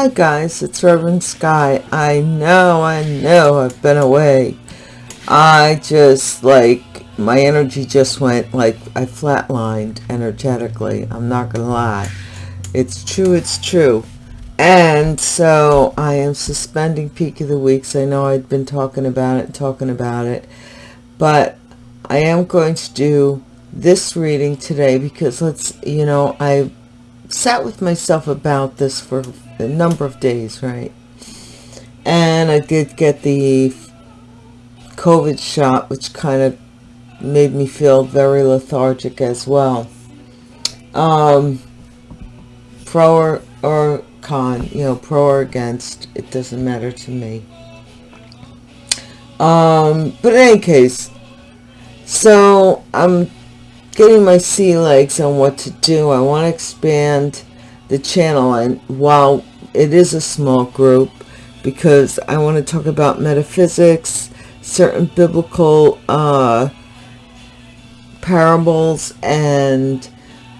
Hi guys, it's Reverend Sky. I know, I know I've been away. I just like, my energy just went like, I flatlined energetically. I'm not gonna lie. It's true, it's true. And so I am suspending Peak of the Weeks. I know I'd been talking about it, talking about it. But I am going to do this reading today because let's, you know, I sat with myself about this for a number of days, right? And I did get the COVID shot, which kind of made me feel very lethargic as well. Um, pro or, or con, you know, pro or against, it doesn't matter to me. Um, but in any case, so I'm getting my sea legs on what to do. I want to expand the channel and while it is a small group because I want to talk about metaphysics, certain biblical uh, parables and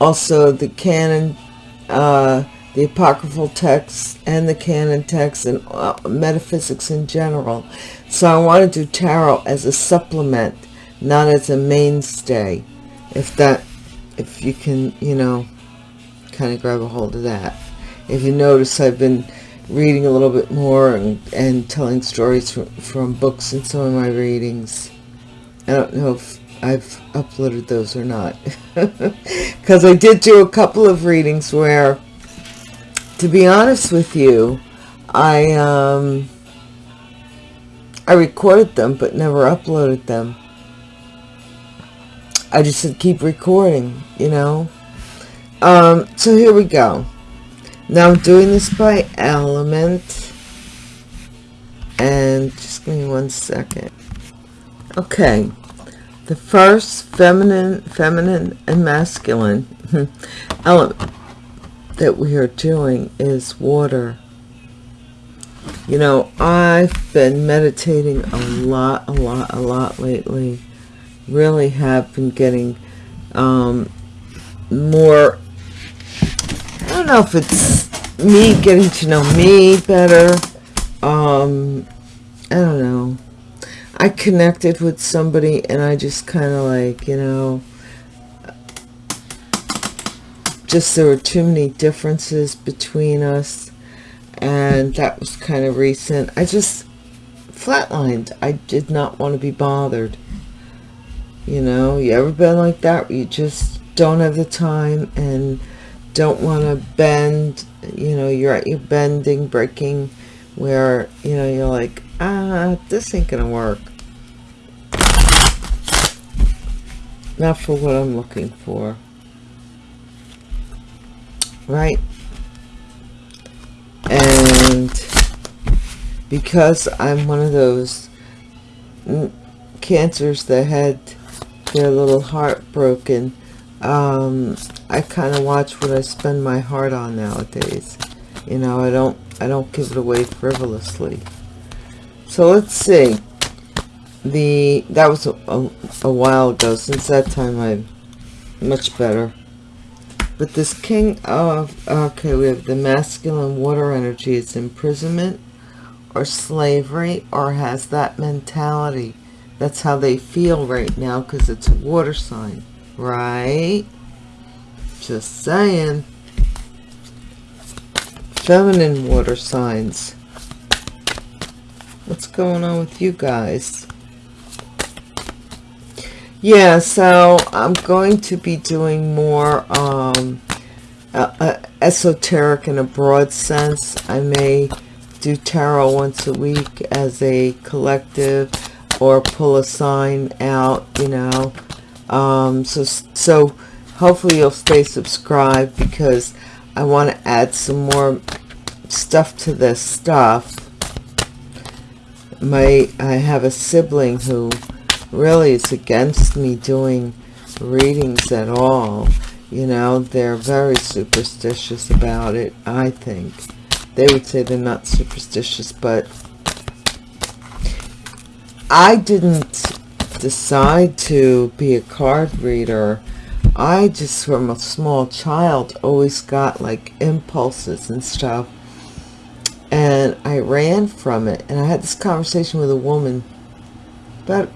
also the canon, uh, the apocryphal texts and the canon texts and uh, metaphysics in general. So I want to do tarot as a supplement, not as a mainstay if that if you can you know kind of grab a hold of that. If you notice I've been reading a little bit more and, and telling stories from, from books in some of my readings. I don't know if I've uploaded those or not. Because I did do a couple of readings where to be honest with you I um I recorded them but never uploaded them I just said keep recording, you know. Um, so here we go. Now I'm doing this by element. And just give me one second. Okay. The first feminine, feminine and masculine element that we are doing is water. You know, I've been meditating a lot, a lot, a lot lately really have been getting um, more, I don't know if it's me getting to know me better. Um, I don't know. I connected with somebody and I just kind of like, you know, just there were too many differences between us and that was kind of recent. I just flatlined. I did not want to be bothered. You know, you ever been like that where you just don't have the time and don't want to bend, you know, you're at your bending, breaking, where, you know, you're like, ah, this ain't gonna work. Not for what I'm looking for. Right? And because I'm one of those cancers that had they're a little heartbroken. Um, I kind of watch what I spend my heart on nowadays. You know, I don't, I don't give it away frivolously. So let's see. The, that was a, a, a while ago. Since that time, I'm much better. But this king of, okay, we have the masculine water energy. It's imprisonment or slavery or has that mentality that's how they feel right now because it's a water sign, right? Just saying. Feminine water signs. What's going on with you guys? Yeah, so I'm going to be doing more um, uh, uh, esoteric in a broad sense. I may do tarot once a week as a collective or pull a sign out, you know. Um, so, so hopefully you'll stay subscribed because I want to add some more stuff to this stuff. My, I have a sibling who really is against me doing readings at all. You know, they're very superstitious about it, I think. They would say they're not superstitious, but I didn't decide to be a card reader. I just, from a small child, always got like impulses and stuff. and I ran from it. And I had this conversation with a woman about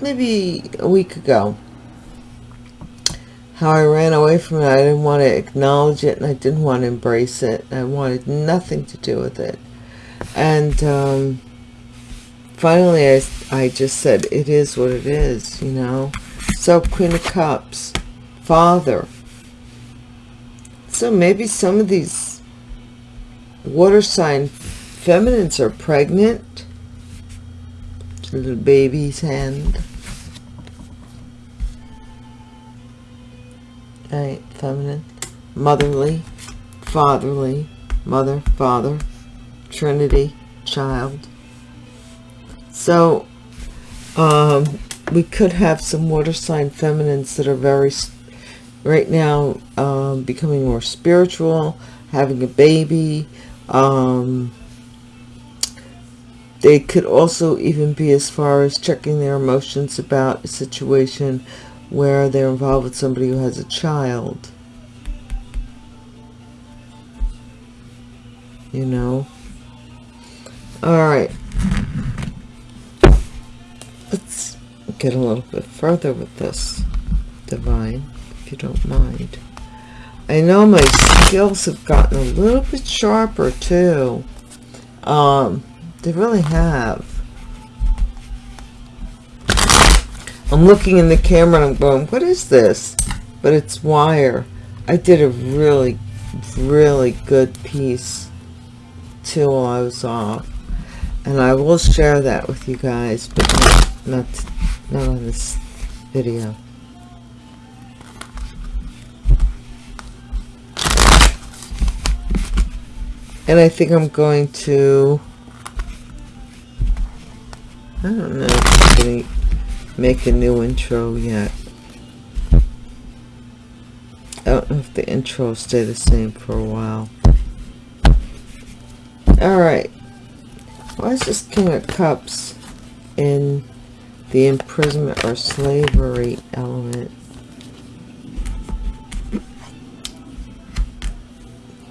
maybe a week ago. How I ran away from it. I didn't want to acknowledge it and I didn't want to embrace it. I wanted nothing to do with it. And um, finally I, I just said, it is what it is, you know. So Queen of Cups, Father. So maybe some of these water sign feminines are pregnant. Little baby's hand. Right, feminine. Motherly, fatherly, mother, father, trinity, child. So, um, we could have some water sign feminines that are very, right now, um, becoming more spiritual, having a baby. Um, they could also even be as far as checking their emotions about a situation where they're involved with somebody who has a child. You know? Alright. Let's get a little bit further with this, Divine, if you don't mind. I know my skills have gotten a little bit sharper too. Um, they really have. I'm looking in the camera and I'm going, what is this? But it's wire. I did a really, really good piece too while I was off. And I will share that with you guys, but not, not, on this video. And I think I'm going to, I don't know, if I'm going to make a new intro yet. I don't know if the intro will stay the same for a while. Alright. Why is this King of Cups in the imprisonment or slavery element?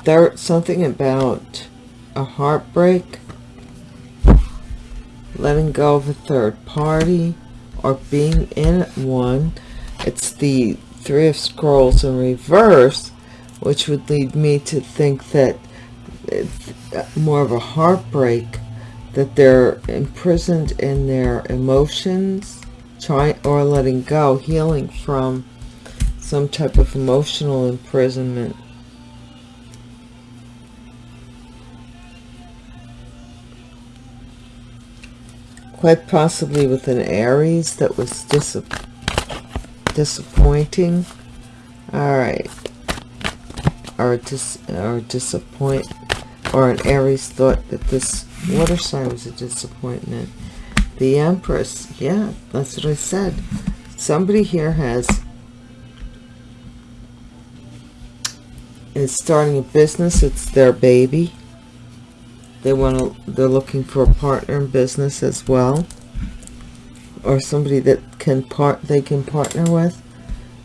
There something about a heartbreak, letting go of a third party, or being in one. It's the Three of Scrolls in reverse, which would lead me to think that it's more of a heartbreak, that they're imprisoned in their emotions, trying or letting go, healing from some type of emotional imprisonment. quite possibly with an Aries that was dis disappointing. All right. Or, dis or disappoint, or an Aries thought that this water sign was a disappointment. The Empress, yeah, that's what I said. Somebody here has is starting a business. It's their baby they want to they're looking for a partner in business as well or somebody that can part they can partner with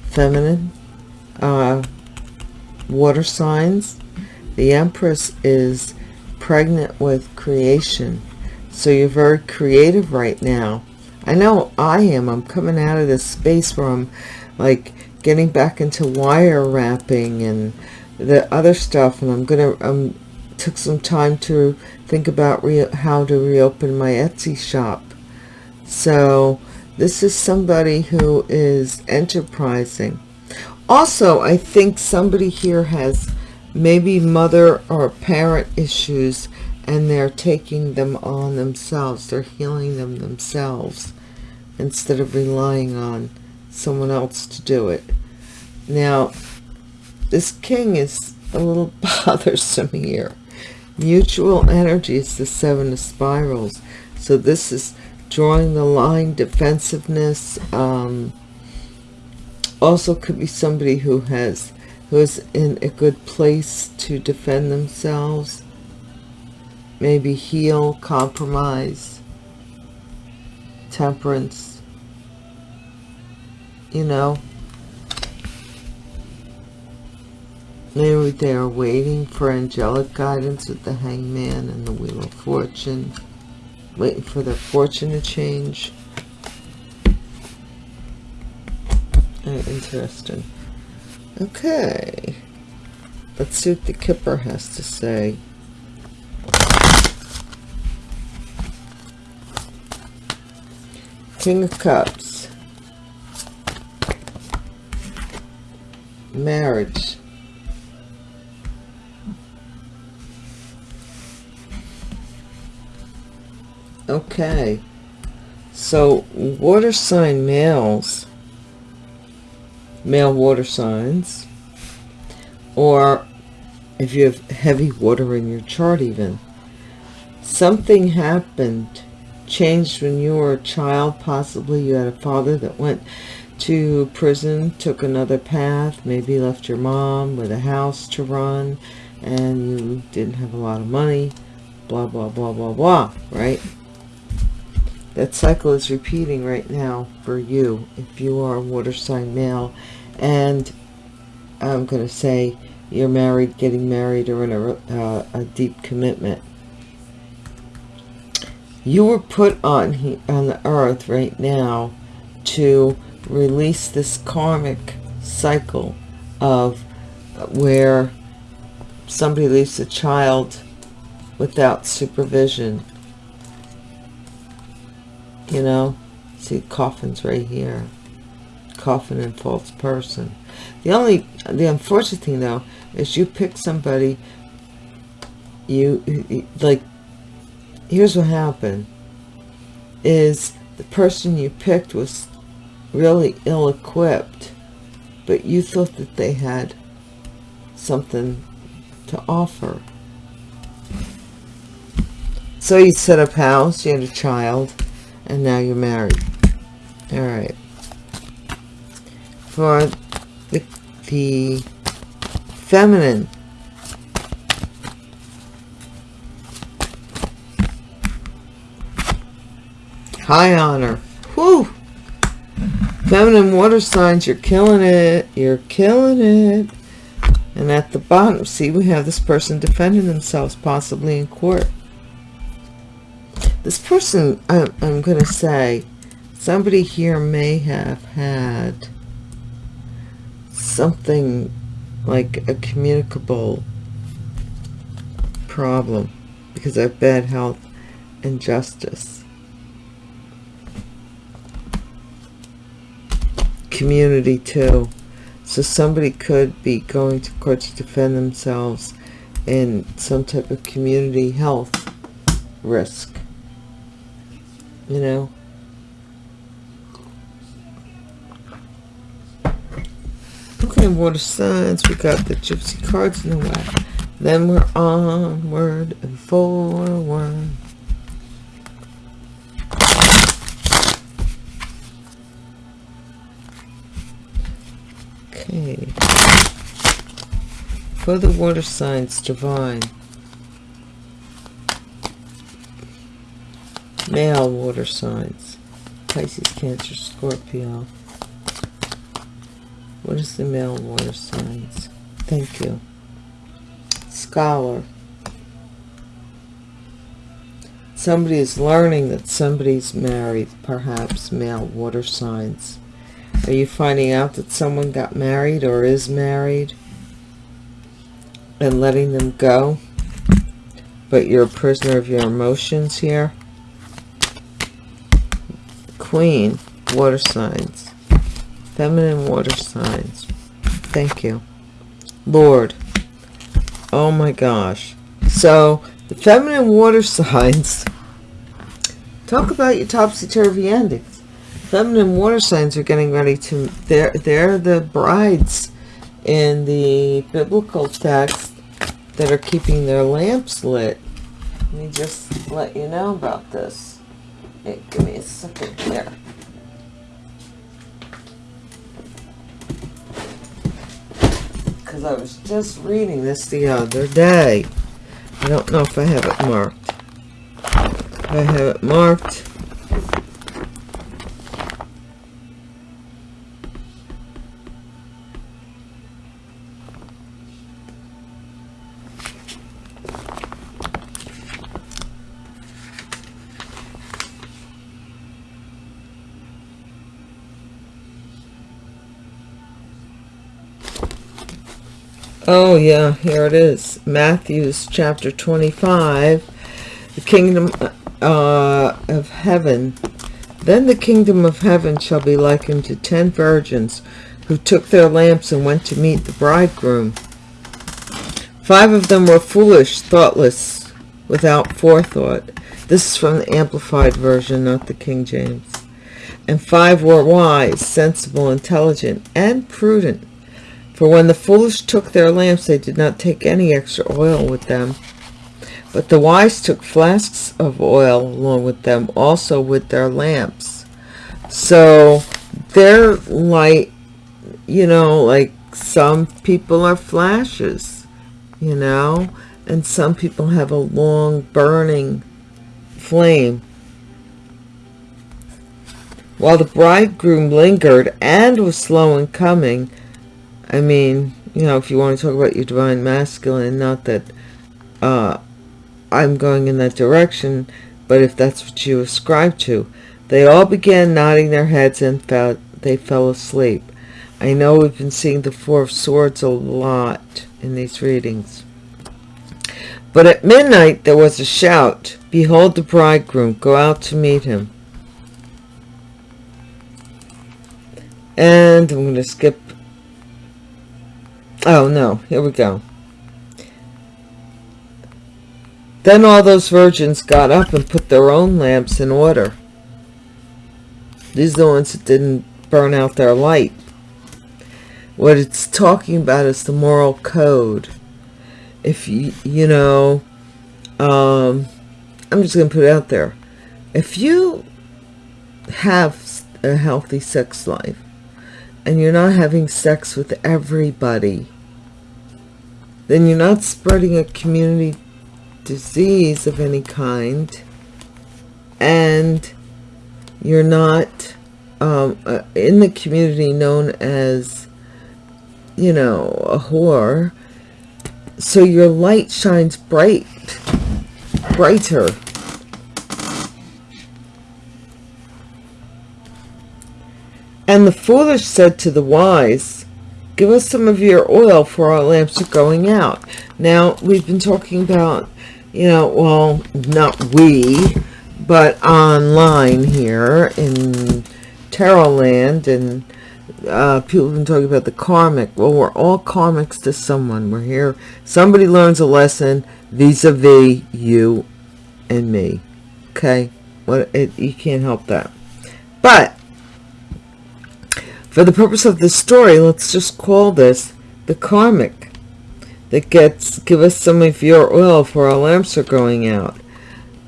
feminine uh, water signs the empress is pregnant with creation so you're very creative right now i know i am i'm coming out of this space where i'm like getting back into wire wrapping and the other stuff and i'm gonna i'm took some time to think about how to reopen my Etsy shop. So this is somebody who is enterprising. Also, I think somebody here has maybe mother or parent issues and they're taking them on themselves. They're healing them themselves instead of relying on someone else to do it. Now, this king is a little bothersome here mutual energy is the seven of spirals so this is drawing the line defensiveness um, also could be somebody who has who is in a good place to defend themselves maybe heal compromise temperance you know Maybe they are waiting for angelic guidance with the hangman and the wheel of fortune. Waiting for their fortune to change. Very interesting. Okay. Let's see what the Kipper has to say. King of Cups. Marriage. Okay. So, water sign males, male water signs, or if you have heavy water in your chart even, something happened changed when you were a child. Possibly you had a father that went to prison, took another path, maybe left your mom with a house to run, and you didn't have a lot of money, blah, blah, blah, blah, blah, right? That cycle is repeating right now for you if you are a water sign male. And I'm going to say you're married, getting married, or in a, uh, a deep commitment you were put on on the earth right now to release this karmic cycle of where somebody leaves a child without supervision you know? See coffins right here. Coffin and false person. The only the unfortunate thing though is you pick somebody you like here's what happened is the person you picked was really ill-equipped but you thought that they had something to offer. So you set up house you had a child and now you're married all right for the, the feminine High honor. Whew. Feminine water signs, you're killing it. You're killing it. And at the bottom, see, we have this person defending themselves, possibly in court. This person, I'm, I'm going to say, somebody here may have had something like a communicable problem because of bad health and justice. community too. So somebody could be going to court to defend themselves in some type of community health risk. You know? Okay, water signs. We got the gypsy cards in the way. Then we're onward and forward. Okay. For the water signs, divine. Male water signs. Pisces, Cancer, Scorpio. What is the male water signs? Thank you. Scholar. Somebody is learning that somebody's married, perhaps male water signs. Are you finding out that someone got married or is married and letting them go? But you're a prisoner of your emotions here? Queen, water signs. Feminine water signs. Thank you. Lord. Oh my gosh. So, the feminine water signs. Talk about your topsy-turvy ending feminine water signs are getting ready to they're they're the brides in the biblical text that are keeping their lamps lit let me just let you know about this hey, give me a second here. Because I was just reading this the other day. I don't know if I have it marked. I have it marked Oh, yeah, here it is. Matthew's chapter 25. The kingdom uh, of heaven. Then the kingdom of heaven shall be likened to ten virgins who took their lamps and went to meet the bridegroom. Five of them were foolish, thoughtless, without forethought. This is from the Amplified Version, not the King James. And five were wise, sensible, intelligent, and prudent. For when the foolish took their lamps, they did not take any extra oil with them. But the wise took flasks of oil along with them, also with their lamps. So their light, you know, like some people are flashes, you know, and some people have a long burning flame. While the bridegroom lingered and was slow in coming, I mean, you know, if you want to talk about your divine masculine, not that uh, I'm going in that direction, but if that's what you ascribe to, they all began nodding their heads and felt they fell asleep. I know we've been seeing the Four of Swords a lot in these readings. But at midnight there was a shout, Behold the bridegroom, go out to meet him. And I'm going to skip Oh, no. Here we go. Then all those virgins got up and put their own lamps in order. These are the ones that didn't burn out their light. What it's talking about is the moral code. If you, you know, um, I'm just going to put it out there. If you have a healthy sex life, and you're not having sex with everybody, then you're not spreading a community disease of any kind, and you're not um, uh, in the community known as, you know, a whore, so your light shines bright, brighter. And the foolish said to the wise, Give us some of your oil, for our lamps are going out. Now, we've been talking about, you know, well, not we, but online here in Tarot Land, and uh, people have been talking about the karmic. Well, we're all karmics to someone. We're here. Somebody learns a lesson vis-a-vis -vis you and me. Okay? What it, you can't help that. But for the purpose of this story, let's just call this the karmic that gets, give us some of your oil for our lamps are going out.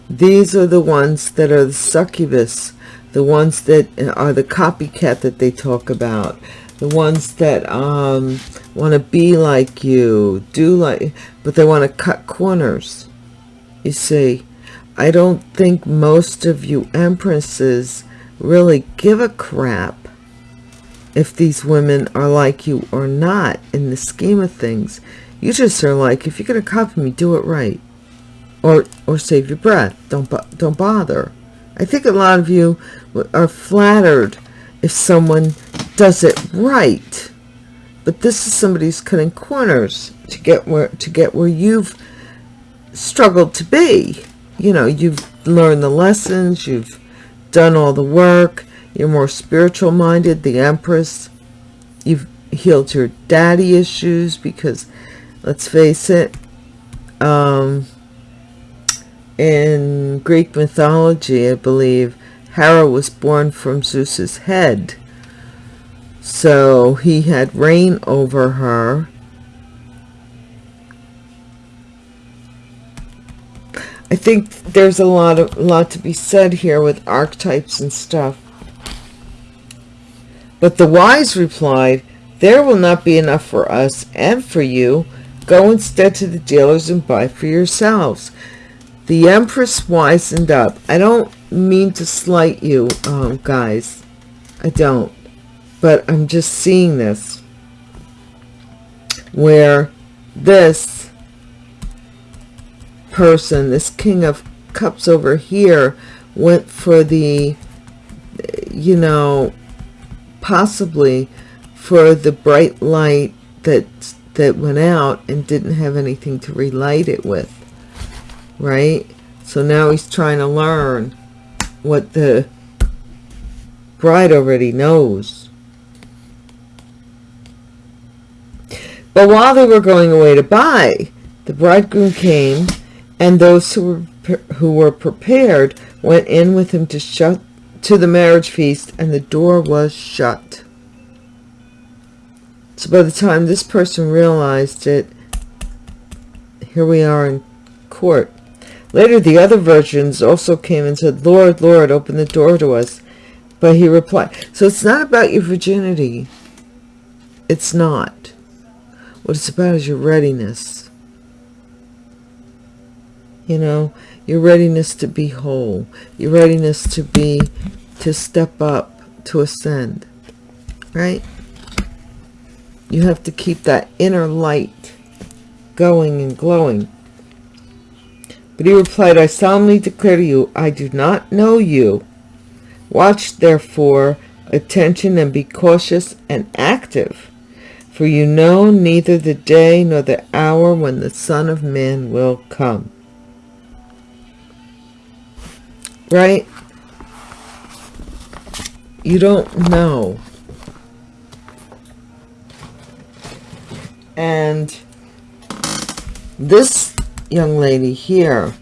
These are the ones that are the succubus, the ones that are the copycat that they talk about, the ones that um, want to be like you, do like, but they want to cut corners. You see, I don't think most of you empresses really give a crap if these women are like you or not in the scheme of things. You just are like, if you're going to copy me, do it right. Or, or save your breath. Don't, don't bother. I think a lot of you are flattered if someone does it right. But this is somebody's cutting corners to get where, to get where you've struggled to be. You know, you've learned the lessons, you've done all the work, you're more spiritual minded, the Empress. You've healed your daddy issues because, let's face it, um, in Greek mythology, I believe, Hera was born from Zeus's head. So he had reign over her. I think there's a lot of lot to be said here with archetypes and stuff. But the wise replied, There will not be enough for us and for you. Go instead to the dealers and buy for yourselves. The Empress wisened up. I don't mean to slight you, um, guys. I don't. But I'm just seeing this. Where this person, this King of Cups over here, went for the, you know, possibly for the bright light that that went out and didn't have anything to relight it with, right? So now he's trying to learn what the bride already knows. But while they were going away to buy, the bridegroom came, and those who were who were prepared went in with him to shut to the marriage feast, and the door was shut. So by the time this person realized it, here we are in court. Later, the other virgins also came and said, Lord, Lord, open the door to us. But he replied, so it's not about your virginity. It's not. What it's about is your readiness. You know, your readiness to be whole, your readiness to be, to step up, to ascend, right? You have to keep that inner light going and glowing. But he replied, I solemnly declare to you, I do not know you. Watch therefore attention and be cautious and active, for you know neither the day nor the hour when the Son of Man will come. Right? You don't know. And this young lady here,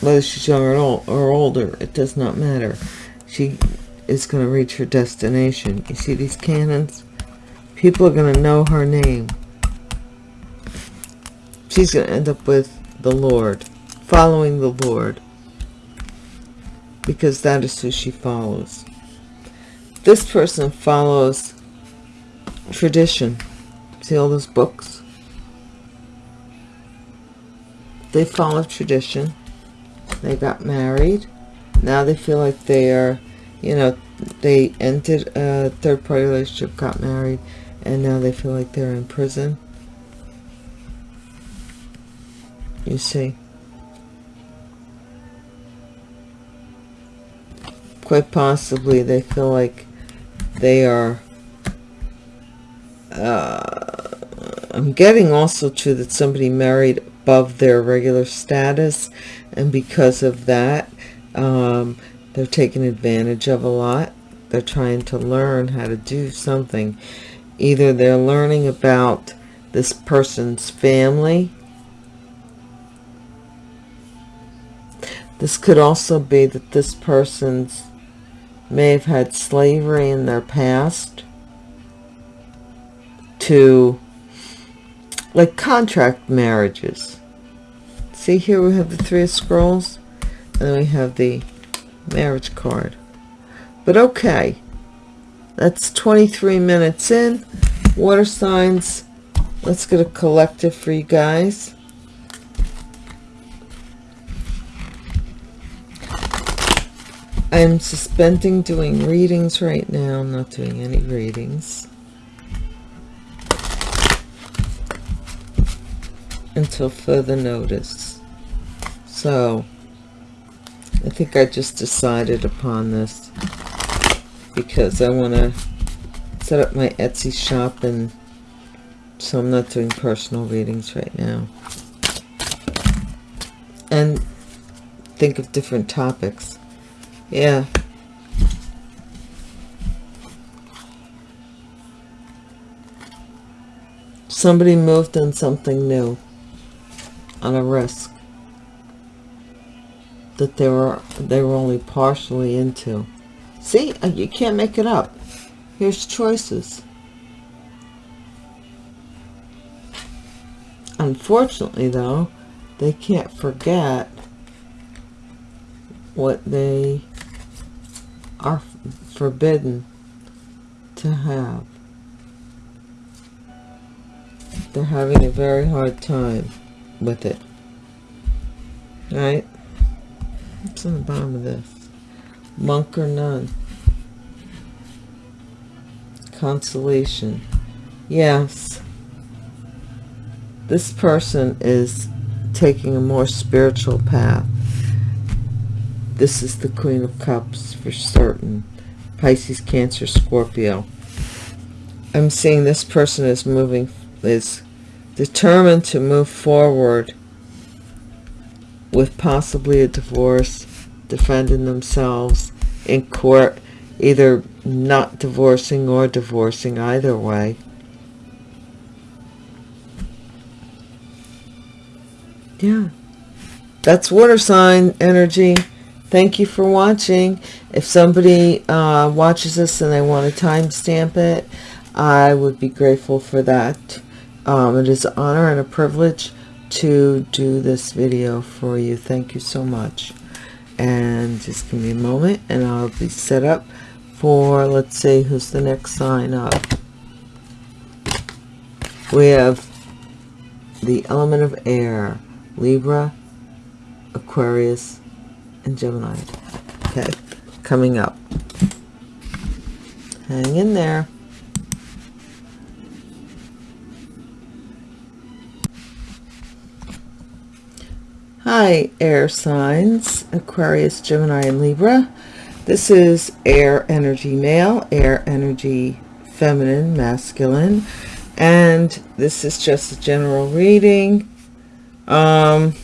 whether she's young or, old, or older, it does not matter. She is going to reach her destination. You see these cannons? People are going to know her name. She's going to end up with the Lord, following the Lord, because that is who she follows. This person follows tradition. See all those books? they follow tradition they got married now they feel like they are you know they entered a third party relationship got married and now they feel like they're in prison you see quite possibly they feel like they are uh, I'm getting also too that somebody married above their regular status and because of that um, they're taken advantage of a lot. They're trying to learn how to do something. Either they're learning about this person's family. This could also be that this person's may have had slavery in their past to like contract marriages. See here we have the three of scrolls and then we have the marriage card. But okay, that's 23 minutes in. Water signs, let's get a collective for you guys. I'm suspending doing readings right now. I'm not doing any readings. until further notice. So, I think I just decided upon this because I want to set up my Etsy shop and so I'm not doing personal readings right now. And think of different topics. Yeah. Somebody moved on something new on a risk that they were they were only partially into. See uh, you can't make it up. Here's choices. Unfortunately though they can't forget what they are forbidden to have they're having a very hard time with it. Right? What's on the bottom of this? Monk or nun? Consolation. Yes. This person is taking a more spiritual path. This is the Queen of Cups for certain. Pisces, Cancer, Scorpio. I'm seeing this person is moving, is determined to move forward with possibly a divorce, defending themselves in court, either not divorcing or divorcing, either way. Yeah. That's water sign energy. Thank you for watching. If somebody uh, watches this and they want to timestamp it, I would be grateful for that. Um, it is an honor and a privilege to do this video for you. Thank you so much. And just give me a moment and I'll be set up for, let's see, who's the next sign up. We have the element of air, Libra, Aquarius, and Gemini. Okay, coming up. Hang in there. Hi, air signs, Aquarius, Gemini, and Libra. This is air energy male, air energy feminine, masculine. And this is just a general reading. Um,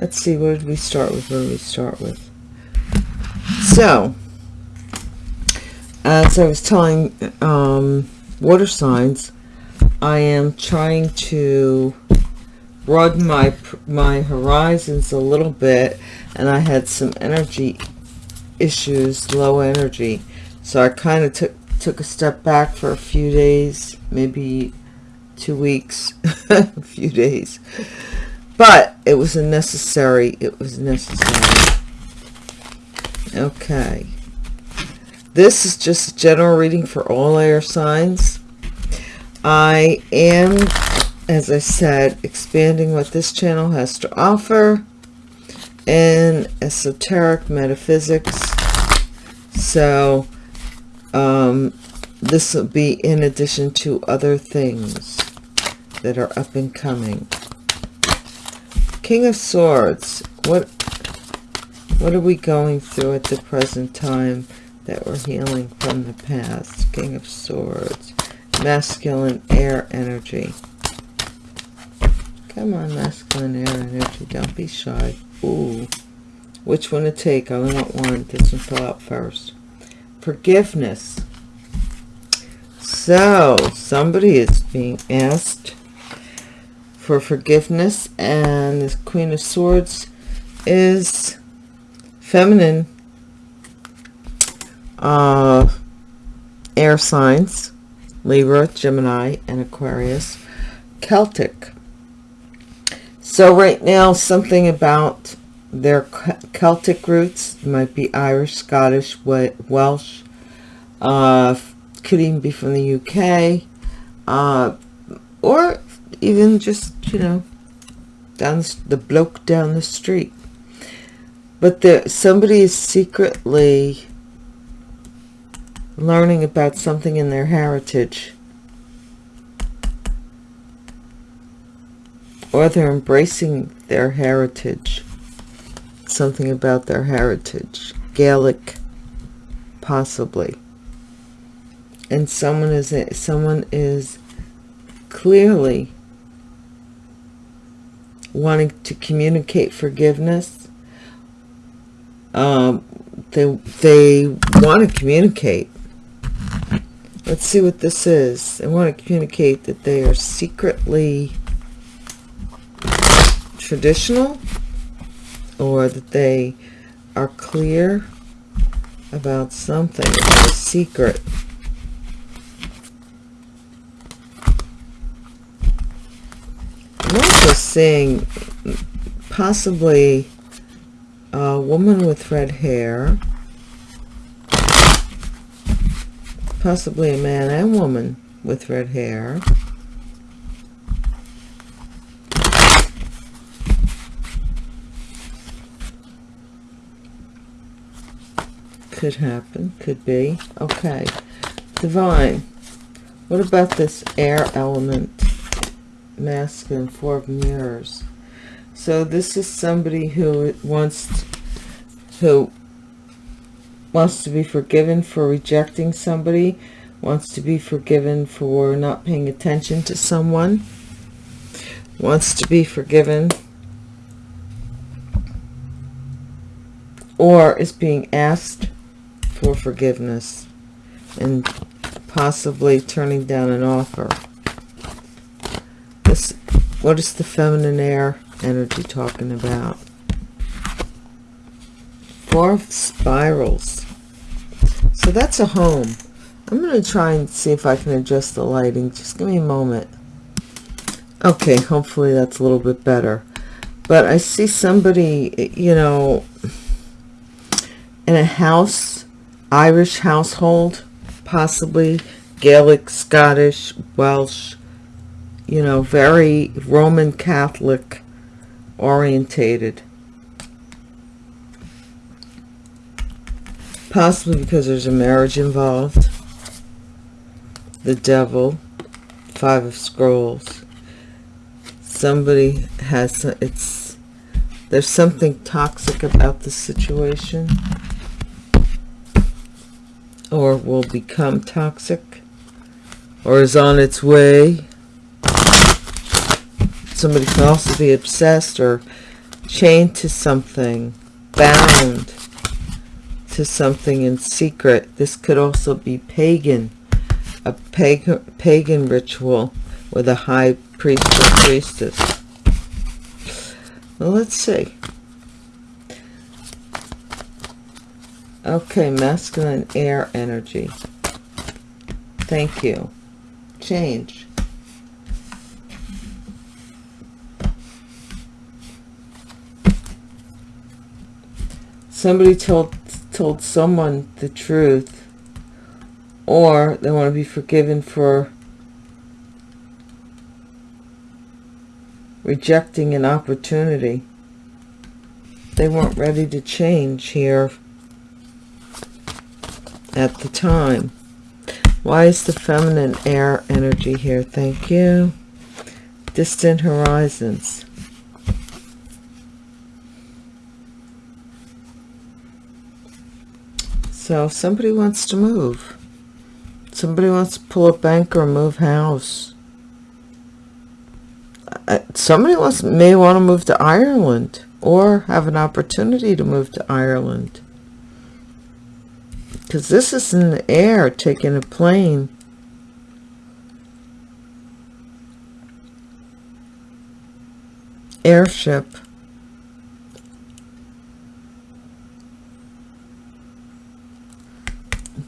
let's see, what did we start with? What did we start with? So, as I was telling um, water signs, I am trying to broaden my my horizons a little bit and I had some energy issues low energy so I kind of took took a step back for a few days maybe two weeks a few days but it was a necessary it was necessary okay this is just a general reading for all air signs I am as I said, expanding what this channel has to offer in esoteric metaphysics. So, um, this will be in addition to other things that are up and coming. King of Swords. What, what are we going through at the present time that we're healing from the past? King of Swords. Masculine air energy. Come on, masculine air energy. Don't be shy. Ooh. Which one to take? I only want one. This one fell out first. Forgiveness. So, somebody is being asked for forgiveness. And this Queen of Swords is feminine. Uh, air signs. Libra, Gemini, and Aquarius. Celtic so right now, something about their Celtic roots might be Irish, Scottish, Welsh, uh, could even be from the UK, uh, or even just, you know, down the, the bloke down the street. But there, somebody is secretly learning about something in their heritage. Or they're embracing their heritage. Something about their heritage. Gaelic possibly. And someone is someone is clearly wanting to communicate forgiveness um, they they want to communicate let's see what this is they want to communicate that they are secretly traditional or that they are clear about something, a secret. I'm also seeing possibly a woman with red hair, possibly a man and woman with red hair. could happen could be? Okay. Divine. What about this air element masculine four of mirrors so this is somebody who wants who wants to be forgiven for rejecting somebody wants to be forgiven for not paying attention to someone, wants to be forgiven, or is being asked for forgiveness and possibly turning down an offer. What is the feminine air energy talking about? Four of spirals. So that's a home. I'm going to try and see if I can adjust the lighting. Just give me a moment. Okay, hopefully that's a little bit better. But I see somebody, you know, in a house, Irish household, possibly Gaelic, Scottish, Welsh, you know, very Roman Catholic orientated. Possibly because there's a marriage involved. The devil, five of scrolls. Somebody has, it's, there's something toxic about the situation or will become toxic or is on its way. Somebody can also be obsessed or chained to something, bound to something in secret. This could also be pagan, a pagan, pagan ritual with a high priest or priestess. Well, let's see. Okay, masculine air energy. Thank you. Change. Somebody told told someone the truth or they want to be forgiven for rejecting an opportunity. They weren't ready to change here at the time. Why is the feminine air energy here? Thank you. Distant horizons. So if somebody wants to move. Somebody wants to pull a bank or move house. Somebody wants may want to move to Ireland or have an opportunity to move to Ireland because this is in the air taking a plane airship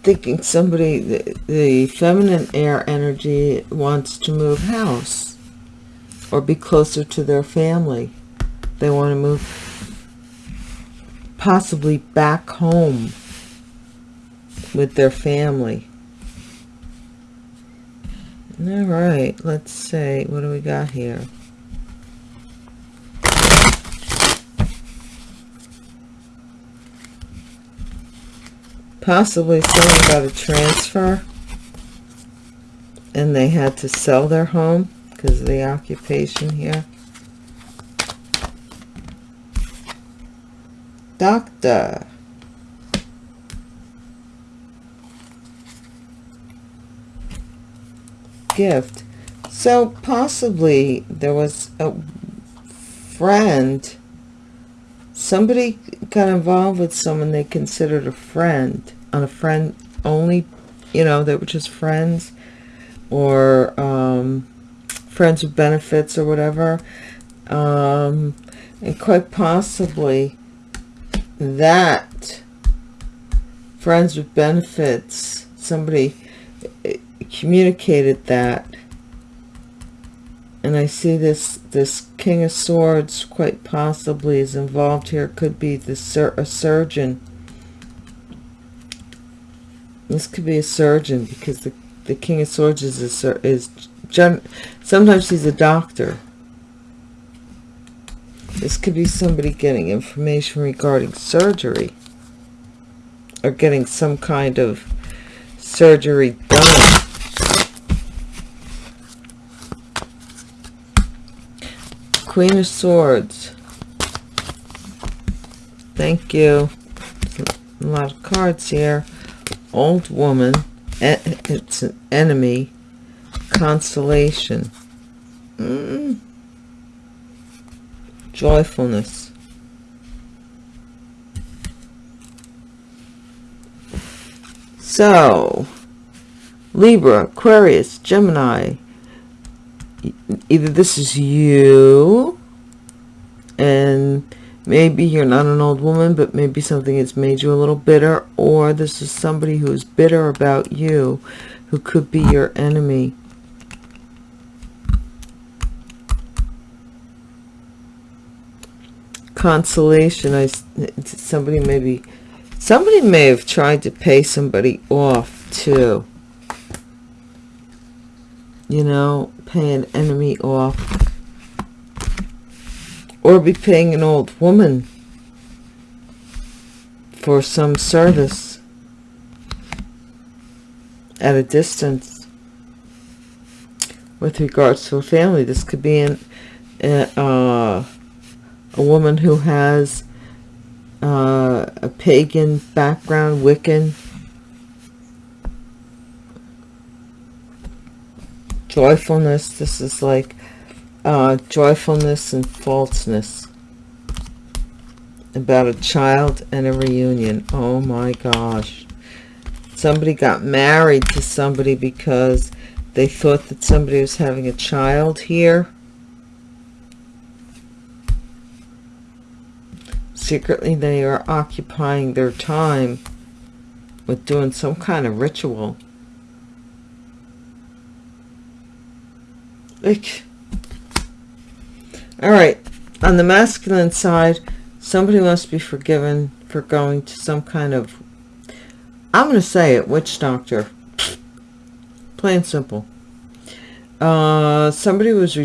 thinking somebody the, the feminine air energy wants to move house or be closer to their family they want to move possibly back home with their family. All right, let's see. What do we got here? Possibly someone got a transfer and they had to sell their home because of the occupation here. Doctor. gift. So possibly there was a friend, somebody got involved with someone they considered a friend, on a friend only, you know, they were just friends or um, friends with benefits or whatever. Um, and quite possibly that friends with benefits, somebody communicated that and I see this this King of Swords quite possibly is involved here. Could be the sur a surgeon. This could be a surgeon because the the King of Swords is a is gen, sometimes he's a doctor. This could be somebody getting information regarding surgery or getting some kind of surgery done. Queen of Swords. Thank you. A lot of cards here. Old woman. it's an enemy consolation mm. joyfulness so Libra Aquarius Gemini either this is you and maybe you're not an old woman but maybe something has made you a little bitter or this is somebody who is bitter about you who could be your enemy. Consolation i somebody maybe somebody may have tried to pay somebody off too. You know pay an enemy off or be paying an old woman for some service at a distance with regards to a family. This could be an, uh, a woman who has uh, a pagan background, Wiccan, joyfulness. This is like uh, joyfulness and falseness about a child and a reunion. Oh my gosh. Somebody got married to somebody because they thought that somebody was having a child here. Secretly, they are occupying their time with doing some kind of ritual. Like, all right on the masculine side somebody must be forgiven for going to some kind of i'm going to say it witch doctor. Plain simple. Uh somebody was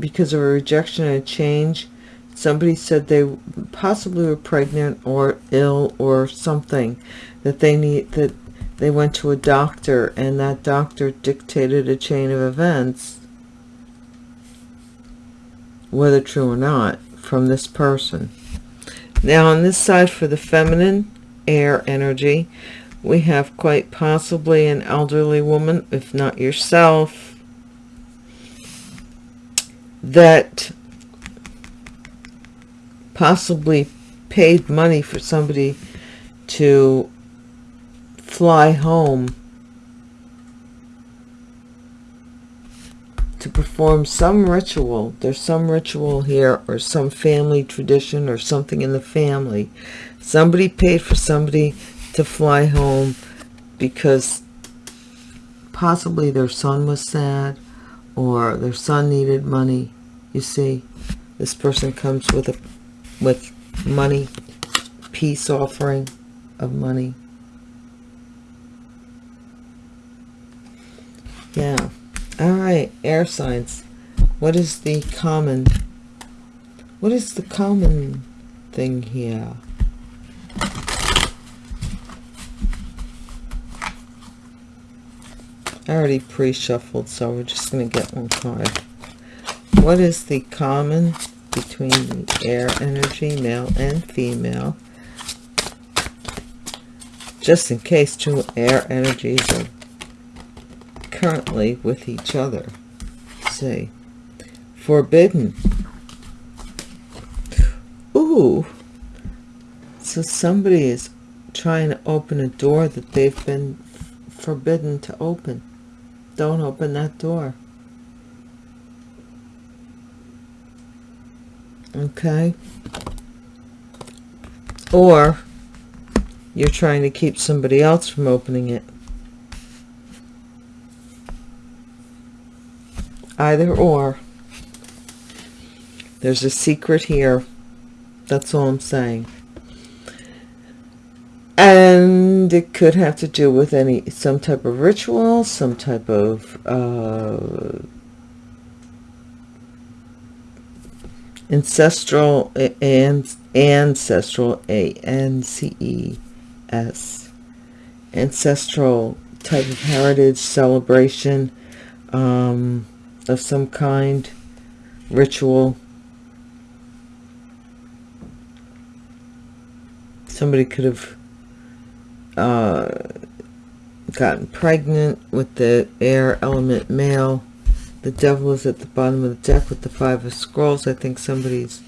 because of a rejection and a change somebody said they possibly were pregnant or ill or something that they need that they went to a doctor and that doctor dictated a chain of events whether true or not, from this person. Now on this side for the feminine air energy, we have quite possibly an elderly woman, if not yourself, that possibly paid money for somebody to fly home to perform some ritual. There's some ritual here or some family tradition or something in the family. Somebody paid for somebody to fly home because possibly their son was sad or their son needed money. You see, this person comes with a with money, peace offering of money. Yeah. All right, air signs. What is the common? What is the common thing here? I already pre-shuffled, so we're just going to get one card. What is the common between the air energy, male and female? Just in case two air energies are currently with each other. Say, forbidden. Ooh. So somebody is trying to open a door that they've been forbidden to open. Don't open that door. Okay. Or you're trying to keep somebody else from opening it. Either or. There's a secret here. That's all i'm saying. And it could have to do with any some type of ritual some type of uh, ancestral and ancestral a n c e s. Ancestral type of heritage celebration um, of some kind, ritual. Somebody could have uh, gotten pregnant with the air element male. The devil is at the bottom of the deck with the five of scrolls. I think somebody's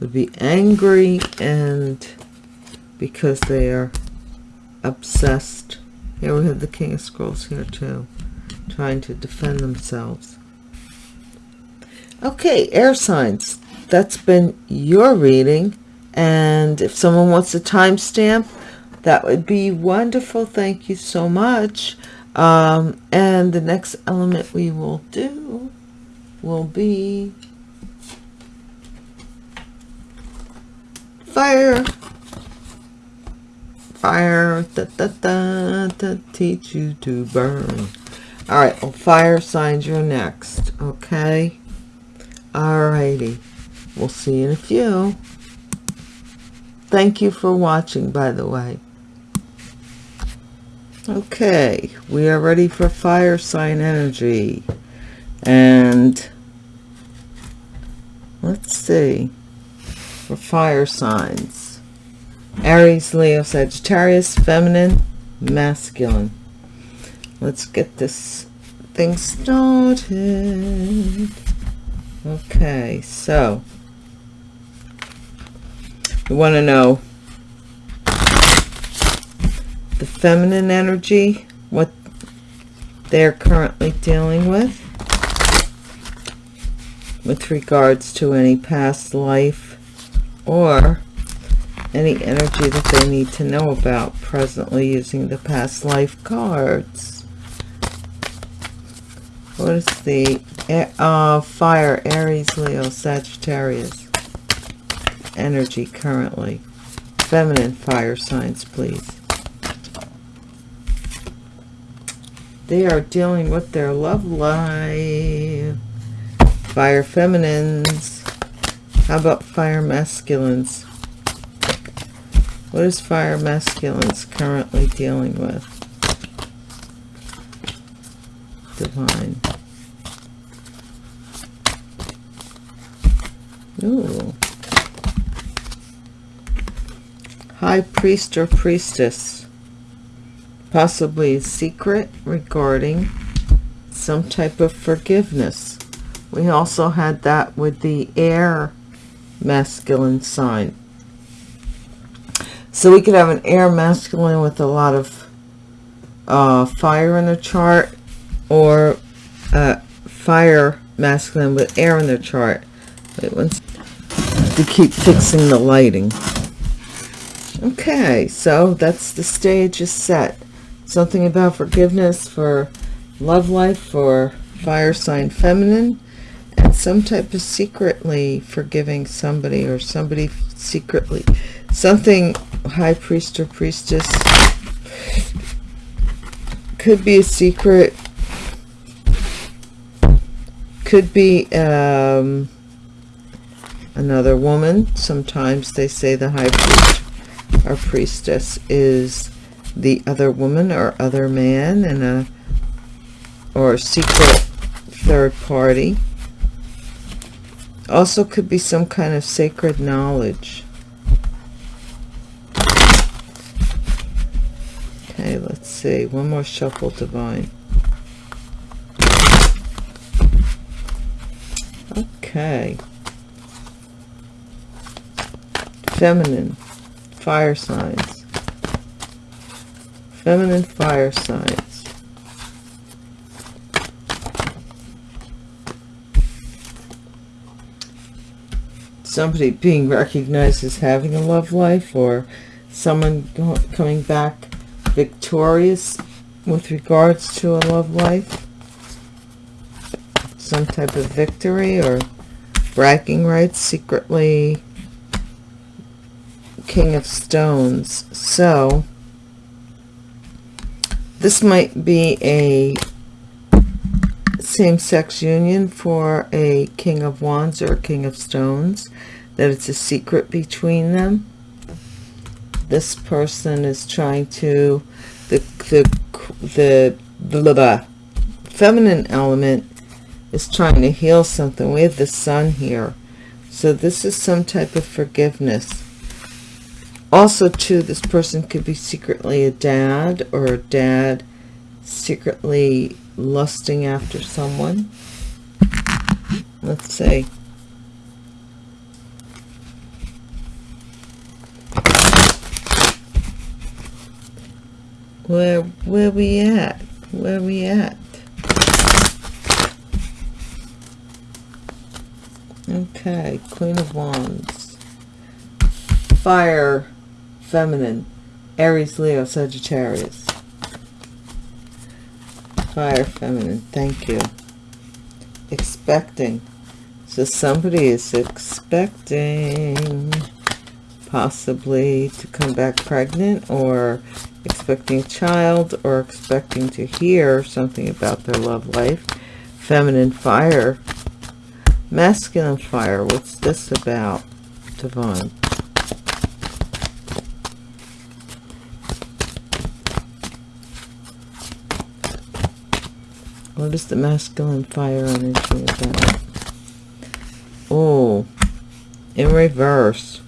would be angry and because they are obsessed. Here we have the king of scrolls here too, trying to defend themselves. Okay, air signs. That's been your reading. And if someone wants a timestamp, that would be wonderful. Thank you so much. Um, and the next element we will do will be fire. Fire, da, da, da, to teach you to burn. All right, well, fire signs you're next, okay? All righty. We'll see you in a few. Thank you for watching, by the way. Okay, we are ready for fire sign energy. And let's see, for fire signs. Aries, Leo, Sagittarius, feminine, masculine. Let's get this thing started. Okay, so we want to know the feminine energy, what they're currently dealing with with regards to any past life or any energy that they need to know about presently using the past life cards. What is the uh, fire, Aries, Leo, Sagittarius energy currently? Feminine fire signs, please. They are dealing with their love life. Fire feminines. How about fire masculines? What is fire masculines currently dealing with? Divine. Ooh. High priest or priestess possibly a secret regarding some type of forgiveness. We also had that with the air masculine sign. So we could have an air masculine with a lot of uh, fire in the chart or uh, fire masculine with air in the chart. Wait, once to keep fixing the lighting. Okay, so that's the stage is set something about forgiveness for love life for fire sign feminine and some type of secretly forgiving somebody or somebody secretly something high priest or priestess could be a secret could be um, another woman. Sometimes they say the high priest or priestess is the other woman or other man and a or a secret third party. Also could be some kind of sacred knowledge. Okay let's see. One more shuffle divine. Okay feminine fire signs feminine fire signs. Somebody being recognized as having a love life or someone coming back victorious with regards to a love life. Some type of victory or bragging rights secretly king of stones so this might be a same-sex union for a King of Wands or King of Stones, that it's a secret between them. This person is trying to, the, the, the, the, the feminine element is trying to heal something. We have the sun here. So this is some type of forgiveness also too this person could be secretly a dad or a dad secretly lusting after someone. Let's see. Where where we at? Where we at? Okay, Queen of Wands. Fire, feminine. Aries, Leo, Sagittarius. Fire, feminine. Thank you. Expecting. So somebody is expecting possibly to come back pregnant or expecting a child or expecting to hear something about their love life. Feminine fire. Masculine fire. What's this about? Divine. What is the masculine fire energy about? Oh, in reverse.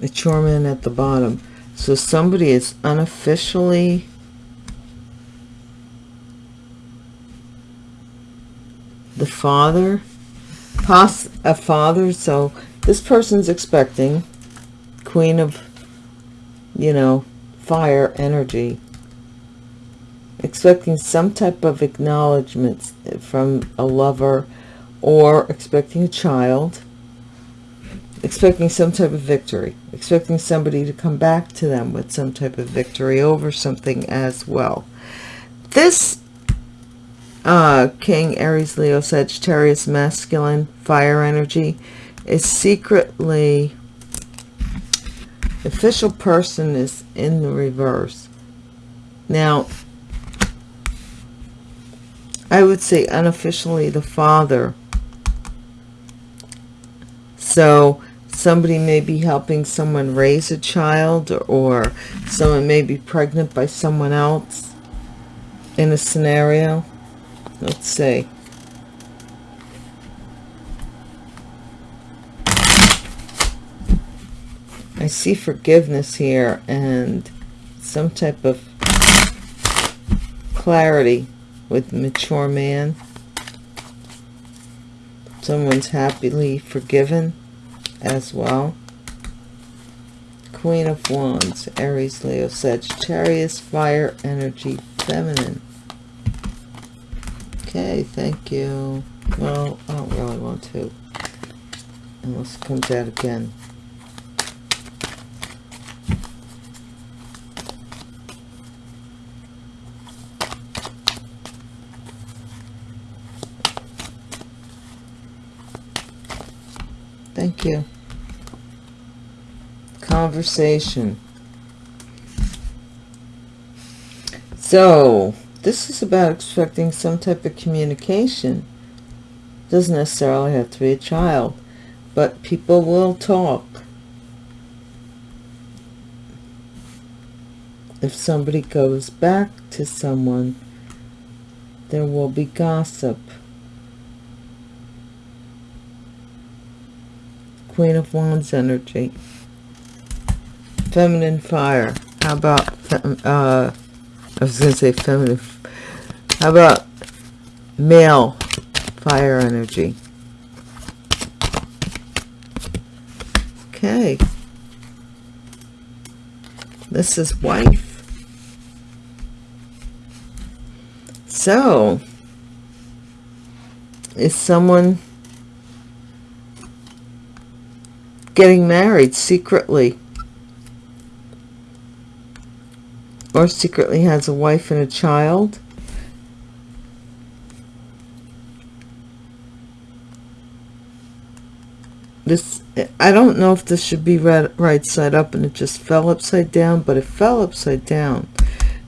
mature man at the bottom so somebody is unofficially the father pos a father so this person's expecting queen of you know fire energy expecting some type of acknowledgement from a lover or expecting a child expecting some type of victory, expecting somebody to come back to them with some type of victory over something as well. This uh, King, Aries, Leo, Sagittarius, masculine, fire energy is secretly, official person is in the reverse. Now, I would say unofficially the father. So somebody may be helping someone raise a child or someone may be pregnant by someone else in a scenario let's see I see forgiveness here and some type of clarity with mature man someone's happily forgiven as well. Queen of Wands, Aries, Leo, Sagittarius, Fire, Energy, Feminine. Okay, thank you. Well, I don't really want to. Unless it comes out again. Thank you conversation. So, this is about expecting some type of communication. Doesn't necessarily have to be a child, but people will talk. If somebody goes back to someone, there will be gossip. Queen of Wands energy. Feminine fire. How about uh i was gonna say feminine how about male fire energy? Okay. This is wife. So is someone getting married secretly or secretly has a wife and a child. This, I don't know if this should be read right side up and it just fell upside down, but it fell upside down.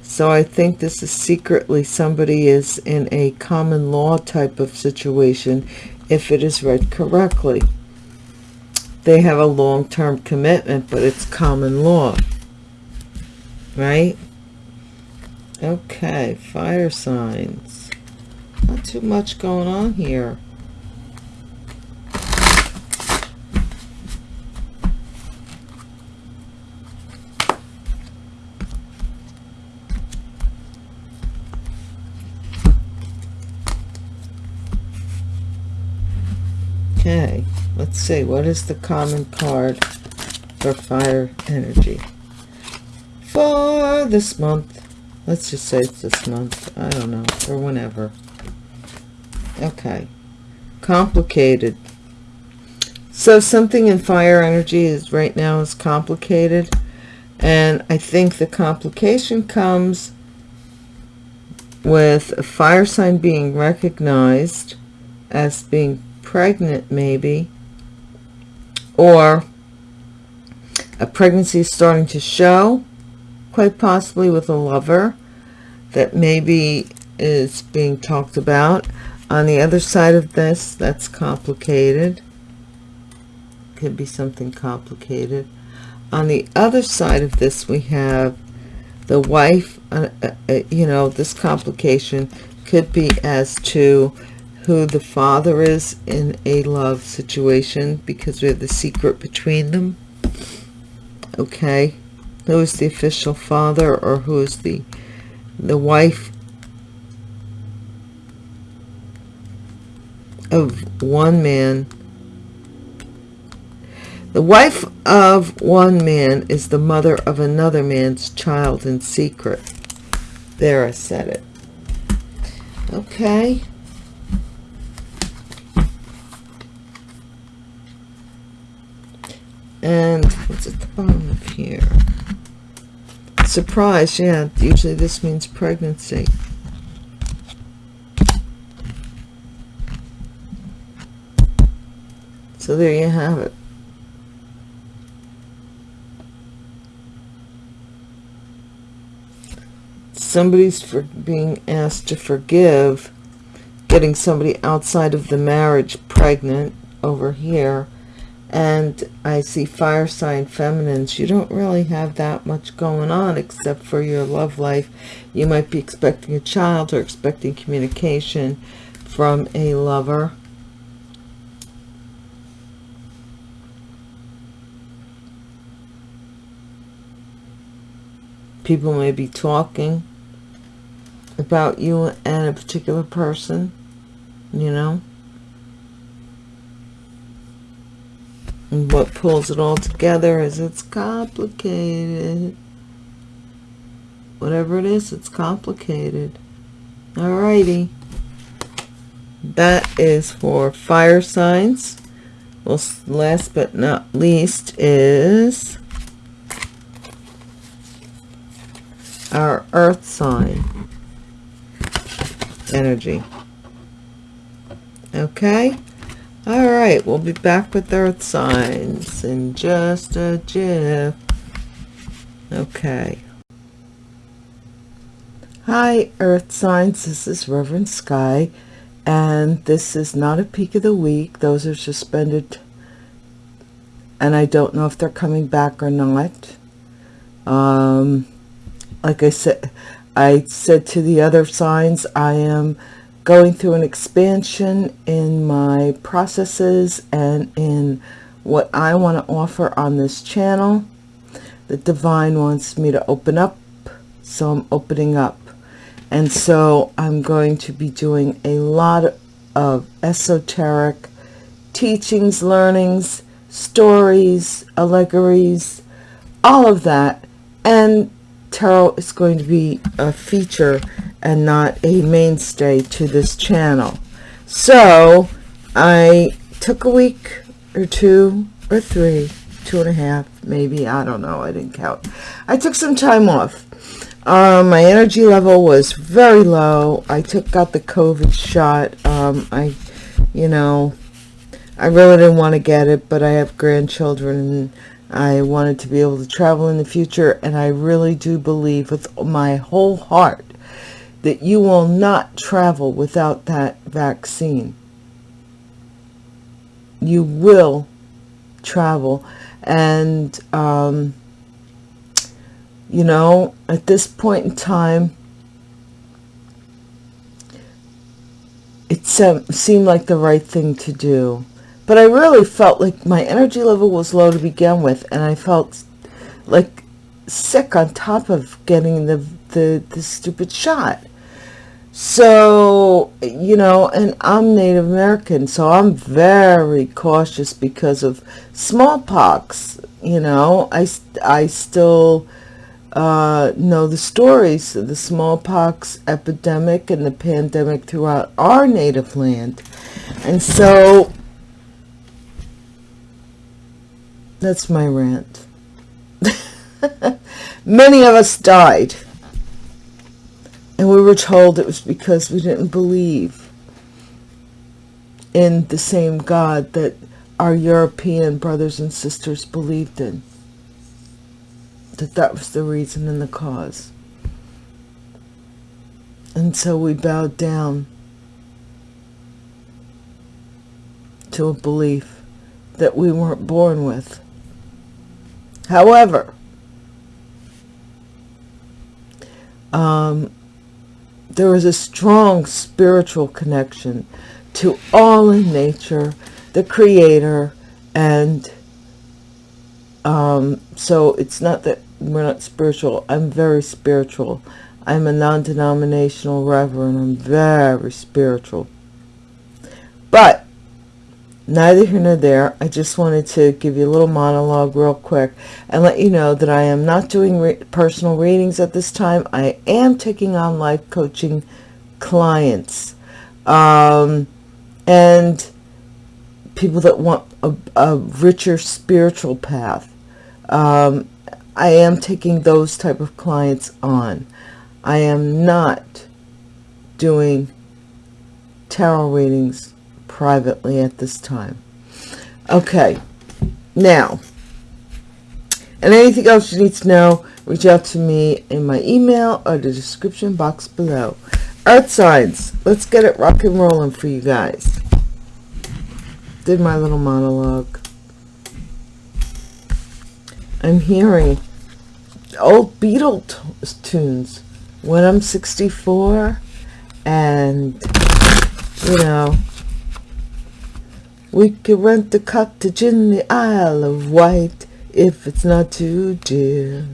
So I think this is secretly somebody is in a common law type of situation if it is read correctly. They have a long-term commitment, but it's common law, right? Okay, fire signs. Not too much going on here. Okay, let's see. What is the common card for fire energy for this month? Let's just say it's this month. I don't know, or whenever. Okay. Complicated. So something in fire energy is right now is complicated. And I think the complication comes with a fire sign being recognized as being pregnant maybe or a pregnancy starting to show quite possibly with a lover that maybe is being talked about. On the other side of this that's complicated. Could be something complicated. On the other side of this we have the wife uh, uh, uh you know this complication could be as to who the father is in a love situation because we have the secret between them. Okay. Who is the official father or who is the the wife of one man? The wife of one man is the mother of another man's child in secret. There I said it. Okay and what's at the bottom of here? Surprise yeah usually this means pregnancy. So there you have it. Somebody's for being asked to forgive getting somebody outside of the marriage pregnant over here and I see fire sign feminines. You don't really have that much going on except for your love life. You might be expecting a child or expecting communication from a lover. People may be talking about you and a particular person you know What pulls it all together is it's complicated. Whatever it is, it's complicated. Alrighty. That is for fire signs. Well, last but not least is our earth sign energy. Okay all right we'll be back with earth signs in just a jiff. Okay. Hi earth signs. This is reverend sky and this is not a peak of the week. Those are suspended and i don't know if they're coming back or not. Um like i said i said to the other signs i am going through an expansion in my processes and in what I want to offer on this channel. The divine wants me to open up, so I'm opening up. And so I'm going to be doing a lot of esoteric teachings, learnings, stories, allegories, all of that. And tarot is going to be a feature and not a mainstay to this channel. So I took a week or two or three, two and a half, maybe, I don't know, I didn't count. I took some time off. Um, my energy level was very low. I took out the COVID shot. Um, I, you know, I really didn't want to get it, but I have grandchildren and I wanted to be able to travel in the future. And I really do believe with my whole heart that you will not travel without that vaccine. You will travel. And, um, you know, at this point in time, it seemed like the right thing to do. But I really felt like my energy level was low to begin with, and I felt like sick on top of getting the, the, the stupid shot. So you know and i'm native american so i'm very cautious because of smallpox you know. I i still uh, know the stories of the smallpox epidemic and the pandemic throughout our native land. And so that's my rant. Many of us died and we were told it was because we didn't believe in the same God that our European brothers and sisters believed in. That that was the reason and the cause. And so we bowed down to a belief that we weren't born with. However, um, there is a strong spiritual connection to all in nature, the creator, and um, so it's not that we're not spiritual. I'm very spiritual. I'm a non-denominational reverend. I'm very spiritual. But neither here nor there. I just wanted to give you a little monologue real quick and let you know that I am not doing re personal readings at this time. I am taking on life coaching clients um, and people that want a, a richer spiritual path. Um, I am taking those type of clients on. I am not doing tarot readings privately at this time. Okay, now, and anything else you need to know, reach out to me in my email or the description box below. Earth signs, let's get it rock and rolling for you guys. Did my little monologue. I'm hearing old Beatles tunes when I'm 64 and you know we could rent a cottage in the Isle of Wight if it's not too dear.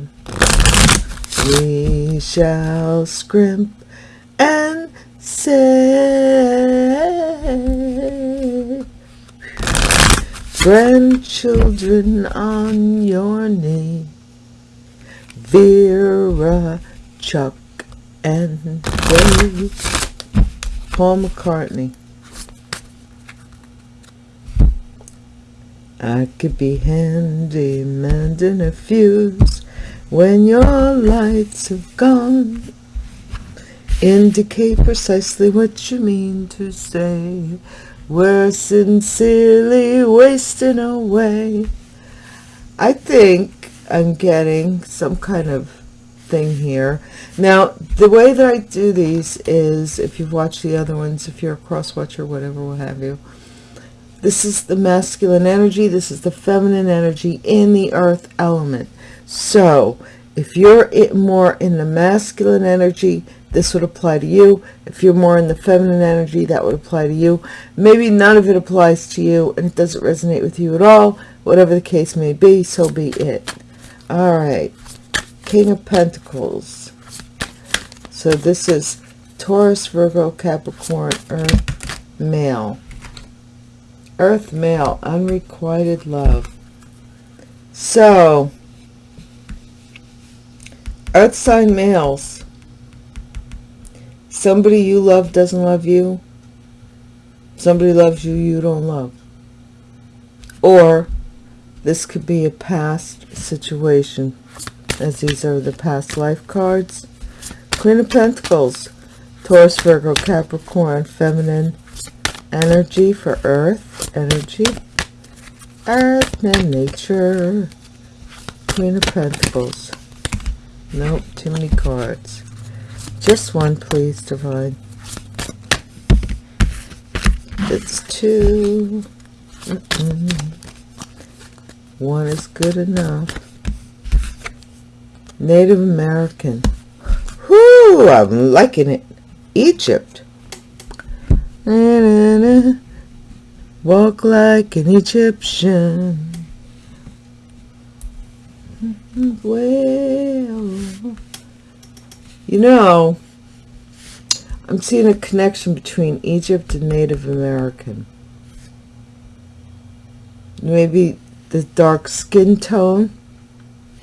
We shall scrimp and save. grandchildren on your knee. Vera, Chuck, and Dave. Paul McCartney. I could be handy mending a fuse when your lights have gone. Indicate precisely what you mean to say. We're sincerely wasting away. I think I'm getting some kind of thing here. Now, the way that I do these is, if you've watched the other ones, if you're a cross watcher, whatever, what have you, this is the masculine energy. This is the feminine energy in the earth element. So if you're more in the masculine energy, this would apply to you. If you're more in the feminine energy, that would apply to you. Maybe none of it applies to you and it doesn't resonate with you at all. Whatever the case may be, so be it. All right. King of Pentacles. So this is Taurus, Virgo, Capricorn, Earth, Male. Earth male, unrequited love. So, Earth sign males, somebody you love doesn't love you. Somebody loves you, you don't love. Or, this could be a past situation, as these are the past life cards. Queen of Pentacles, Taurus, Virgo, Capricorn, Feminine, energy for earth energy. Earth and nature. Queen of pentacles. Nope too many cards. Just one please divine. It's 2 mm -mm. one is good enough. Native american. Whoo, i'm liking it. Egypt. Na, Walk like an Egyptian. Well, you know, I'm seeing a connection between Egypt and Native American. Maybe the dark skin tone,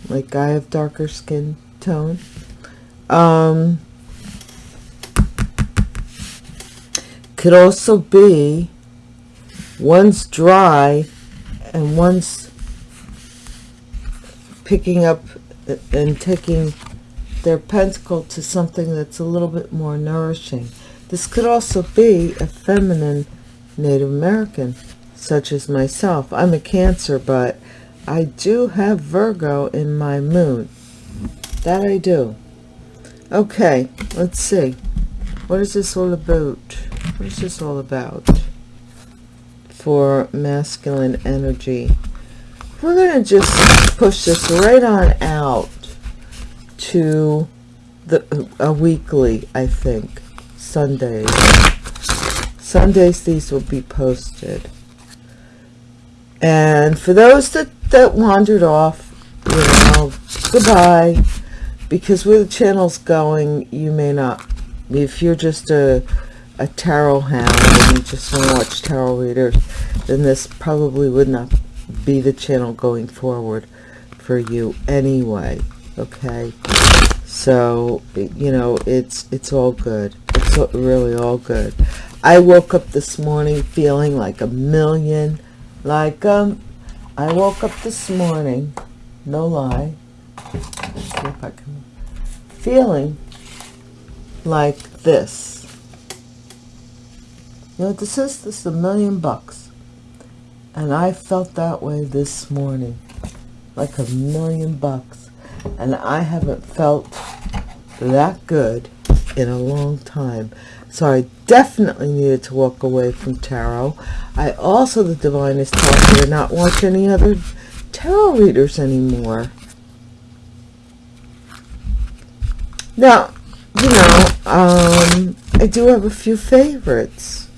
like I have darker skin tone. Um, could also be one's dry and one's picking up and taking their pentacle to something that's a little bit more nourishing. This could also be a feminine Native American, such as myself. I'm a Cancer, but I do have Virgo in my moon. That I do. Okay, let's see. What is this all about? What is this all about? For masculine energy. We're going to just push this right on out to the a weekly, I think. Sundays. Sundays these will be posted. And for those that, that wandered off, you know, goodbye. Because where the channel's going, you may not. If you're just a, a tarot hound and you just want to watch tarot readers, then this probably would not be the channel going forward for you anyway okay? So you know it's it's all good. It's really all good. I woke up this morning feeling like a million like um i woke up this morning no lie feeling like this you know this is this is a million bucks and i felt that way this morning like a million bucks and I haven't felt that good in a long time. So I definitely needed to walk away from tarot. I also, the divine is telling me to not watch any other tarot readers anymore. Now, you know, um, I do have a few favorites.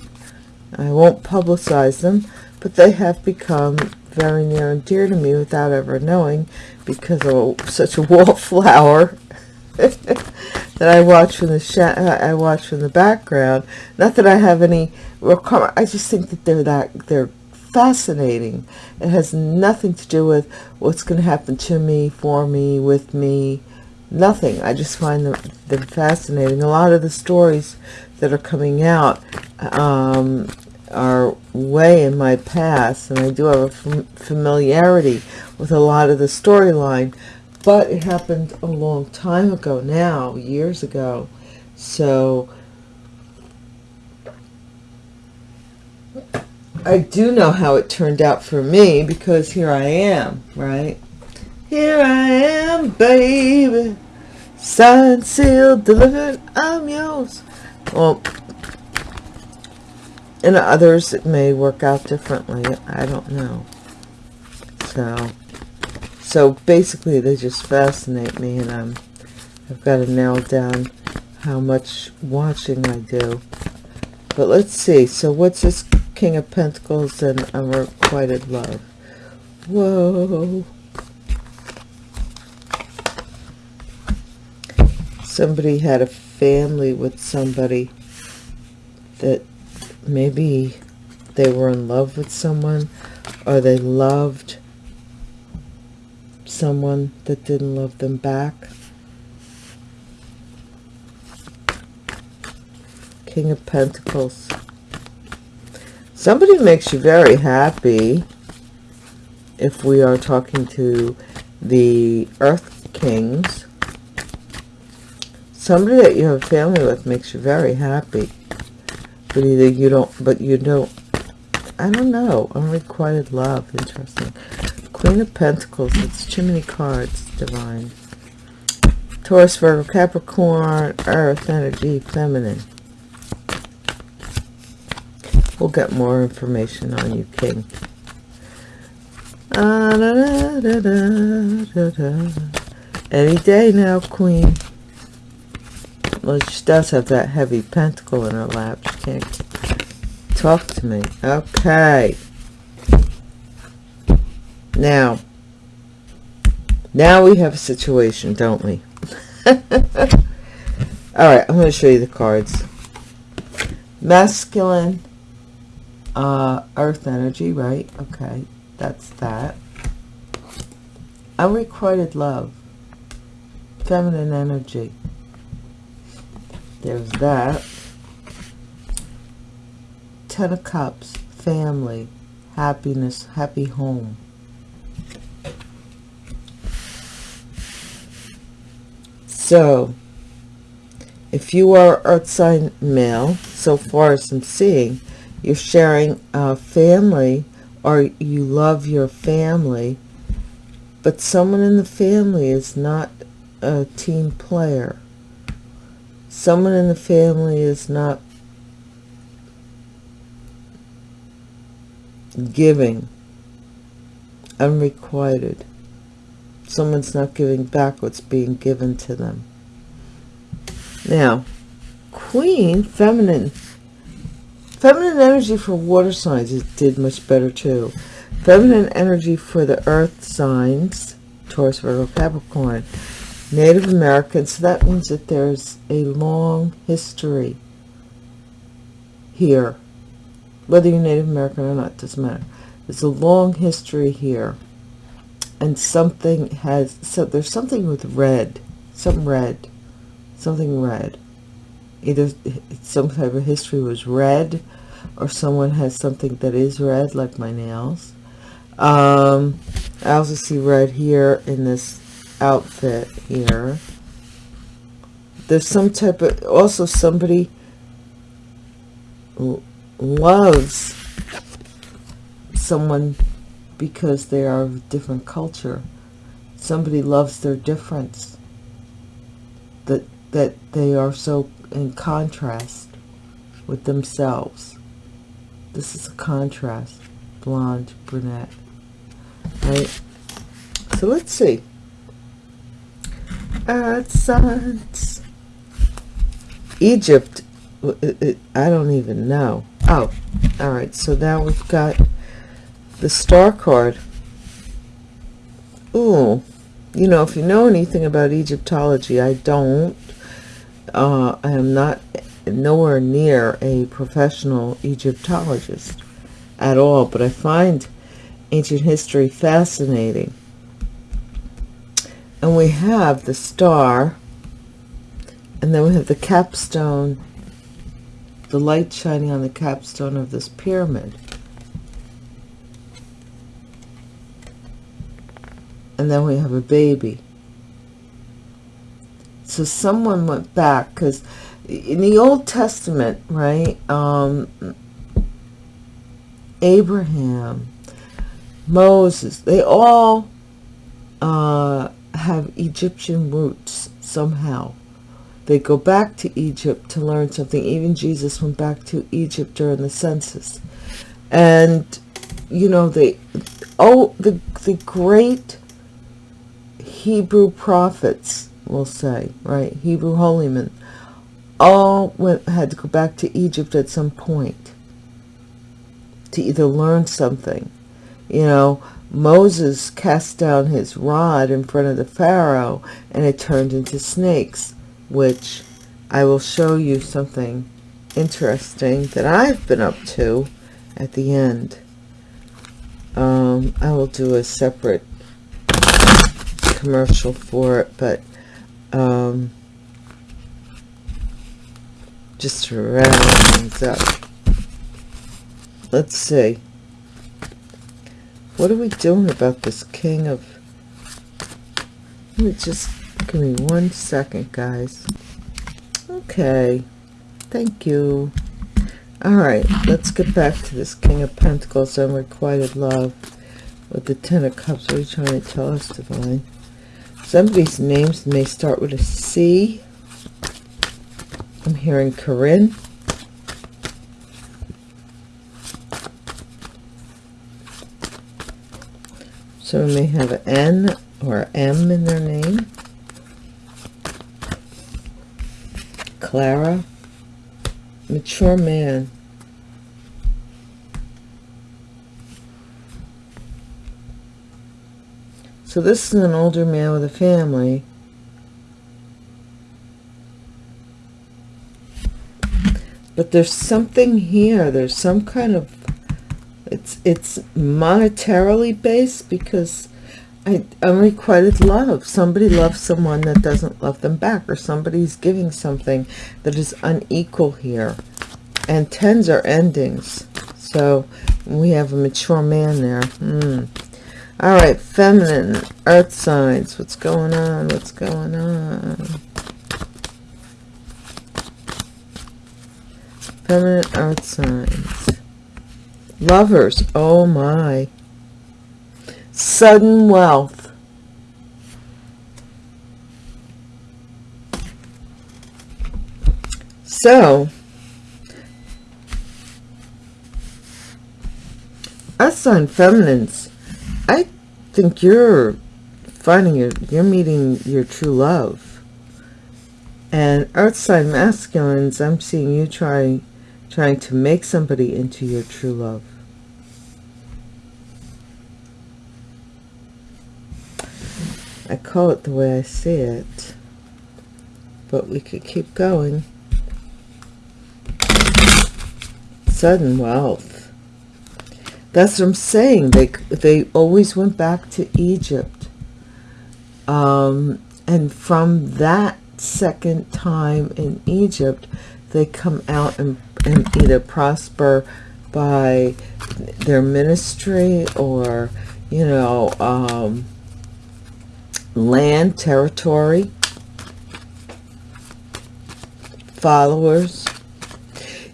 I won't publicize them, but they have become very near and dear to me without ever knowing because of such a wallflower that I watch from the uh, I watch from the background. Not that I have any requirement. I just think that they're that they're fascinating. It has nothing to do with what's going to happen to me, for me, with me. Nothing. I just find them, them fascinating. A lot of the stories that are coming out um, are way in my past and I do have a familiarity with a lot of the storyline but it happened a long time ago now years ago so I do know how it turned out for me because here I am right? Here I am baby signed sealed delivered I'm yours. Well in others it may work out differently. I don't know. So so basically they just fascinate me and i'm i've got to nail down how much watching i do. But let's see. So what's this king of pentacles and unrequited love? Whoa. Somebody had a family with somebody that maybe they were in love with someone or they loved someone that didn't love them back. King of Pentacles. Somebody makes you very happy if we are talking to the Earth Kings. Somebody that you have family with makes you very happy but either you don't but you don't. I don't know. Unrequited love. Interesting. Queen of pentacles. It's many cards divine. Taurus virgo capricorn earth energy feminine. We'll get more information on you king. Ah, da, da, da, any day now queen well, she does have that heavy pentacle in her lap. She can't talk to me. Okay. Now, now we have a situation, don't we? All right, I'm going to show you the cards. masculine uh, earth energy, right? Okay, that's that. Unrequited love, feminine energy. There's that. Ten of Cups, family, happiness, happy home. So, if you are earth sign male, so far as I'm seeing, you're sharing a family or you love your family, but someone in the family is not a team player. Someone in the family is not giving unrequited. Someone's not giving back what's being given to them. Now, Queen, feminine Feminine energy for water signs it did much better too. Feminine energy for the earth signs, Taurus, Virgo, Capricorn, Native American. So that means that there's a long history here. Whether you're Native American or not, doesn't matter. There's a long history here. And something has, so there's something with red, some red, something red either some type of history was red or someone has something that is red like my nails um, I also see red here in this outfit here there's some type of also somebody loves someone because they are of different culture somebody loves their difference that that they are so in contrast with themselves. This is a contrast, blonde, brunette, right? So let's see. Signs. Egypt, I don't even know. Oh, all right. So now we've got the star card. Ooh, you know, if you know anything about Egyptology, I don't uh, I am not nowhere near a professional Egyptologist at all, but I find ancient history fascinating. And we have the star, and then we have the capstone, the light shining on the capstone of this pyramid. And then we have a baby so someone went back because in the Old Testament, right, um, Abraham, Moses, they all uh, have Egyptian roots somehow. They go back to Egypt to learn something. Even Jesus went back to Egypt during the census. And, you know, they, oh, the, the great Hebrew prophets we'll say, right? Hebrew holy men, all went, had to go back to Egypt at some point to either learn something. You know, Moses cast down his rod in front of the Pharaoh and it turned into snakes, which I will show you something interesting that I've been up to at the end. Um, I will do a separate commercial for it, but um, just to round things up. Let's see. What are we doing about this king of... Let me just... Give me one second, guys. Okay. Thank you. Alright, let's get back to this King of Pentacles, and unrequited love, with the Ten of Cups. What are you trying to tell us, Divine? Somebody's names may start with a C. I'm hearing Corinne. So may have an N or M in their name. Clara. Mature man. So this is an older man with a family. but there's something here there's some kind of it's it's monetarily based because I, unrequited love. Somebody loves someone that doesn't love them back or somebody's giving something that is unequal here. And tens are endings. So we have a mature man there. Hmm. all right feminine earth signs. What's going on? What's going on? Feminine earth signs lovers. Oh my. Sudden wealth. So us sign feminines i think you're finding your you're meeting your true love. And earth sign masculines i'm seeing you trying trying to make somebody into your true love I call it the way I see it but we could keep going. Sudden wealth. That's what I'm saying. They they always went back to Egypt um, and from that second time in Egypt they come out and, and either prosper by their ministry or you know um, land, territory, followers.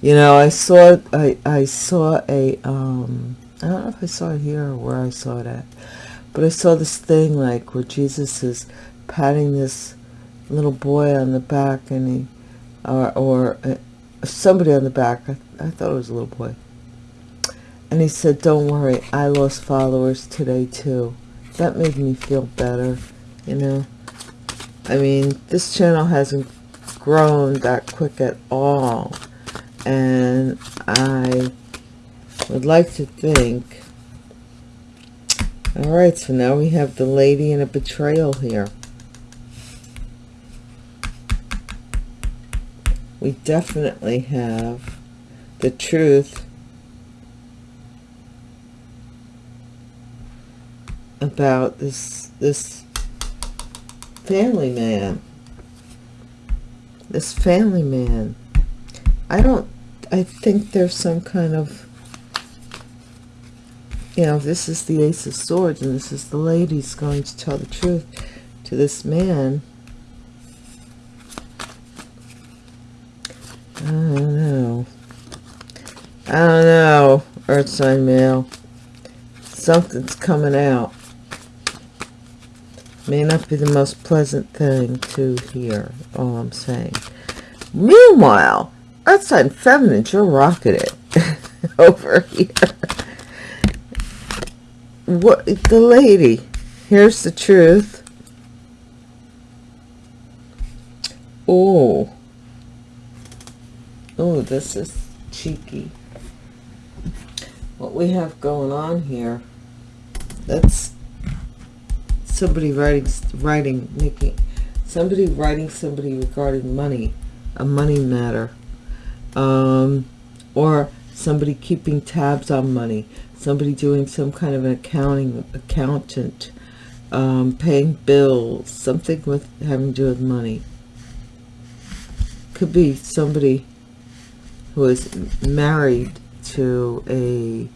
You know, I saw I I saw a um I don't know if I saw it here or where I saw it at, but I saw this thing like where Jesus is patting this little boy on the back and he or or uh, somebody on the back. I, I thought it was a little boy. And he said, "Don't worry, I lost followers today too." That made me feel better you know? I mean this channel hasn't grown that quick at all. And I would like to think all right so now we have the lady in a betrayal here. We definitely have the truth. About this this family man. This family man. I don't I think there's some kind of you know this is the ace of swords and this is the lady's going to tell the truth to this man. I don't know. I don't know earth sign male something's coming out may not be the most pleasant thing to hear all i'm saying. Meanwhile outside feminine you're rocking it over here. What the lady here's the truth. Oh oh this is cheeky. What we have going on here that's somebody writing writing making somebody writing somebody regarding money a money matter um, or somebody keeping tabs on money somebody doing some kind of an accounting accountant um, paying bills something with having to do with money. Could be somebody who is married to a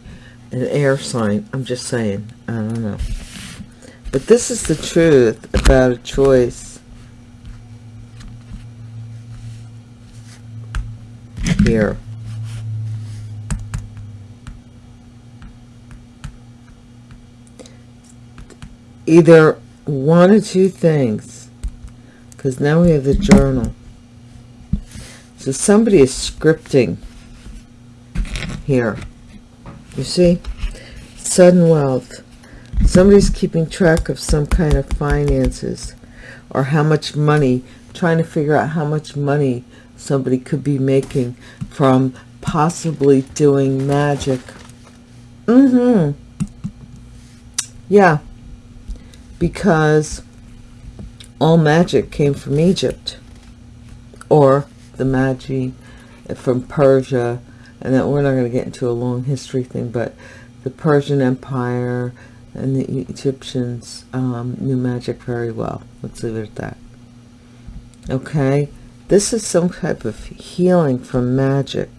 an air sign i'm just saying i don't know but this is the truth about a choice. Here. Either one or two things. Because now we have the journal. So somebody is scripting here. You see? Sudden wealth somebody's keeping track of some kind of finances or how much money trying to figure out how much money somebody could be making from possibly doing magic. Mm-hmm. Yeah. Because all magic came from Egypt. Or the magi from Persia, and that we're not going to get into a long history thing, but the Persian Empire and the Egyptians um, knew magic very well. Let's leave it at that. Okay, this is some type of healing from magic.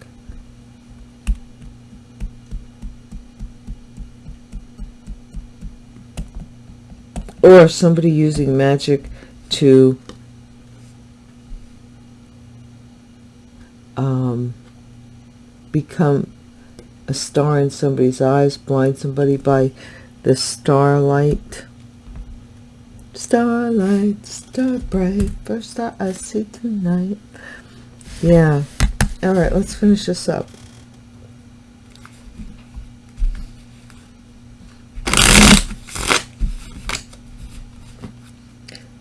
Or somebody using magic to um, become a star in somebody's eyes, blind somebody by the starlight. Starlight, star bright, first star I see tonight. Yeah. All right, let's finish this up.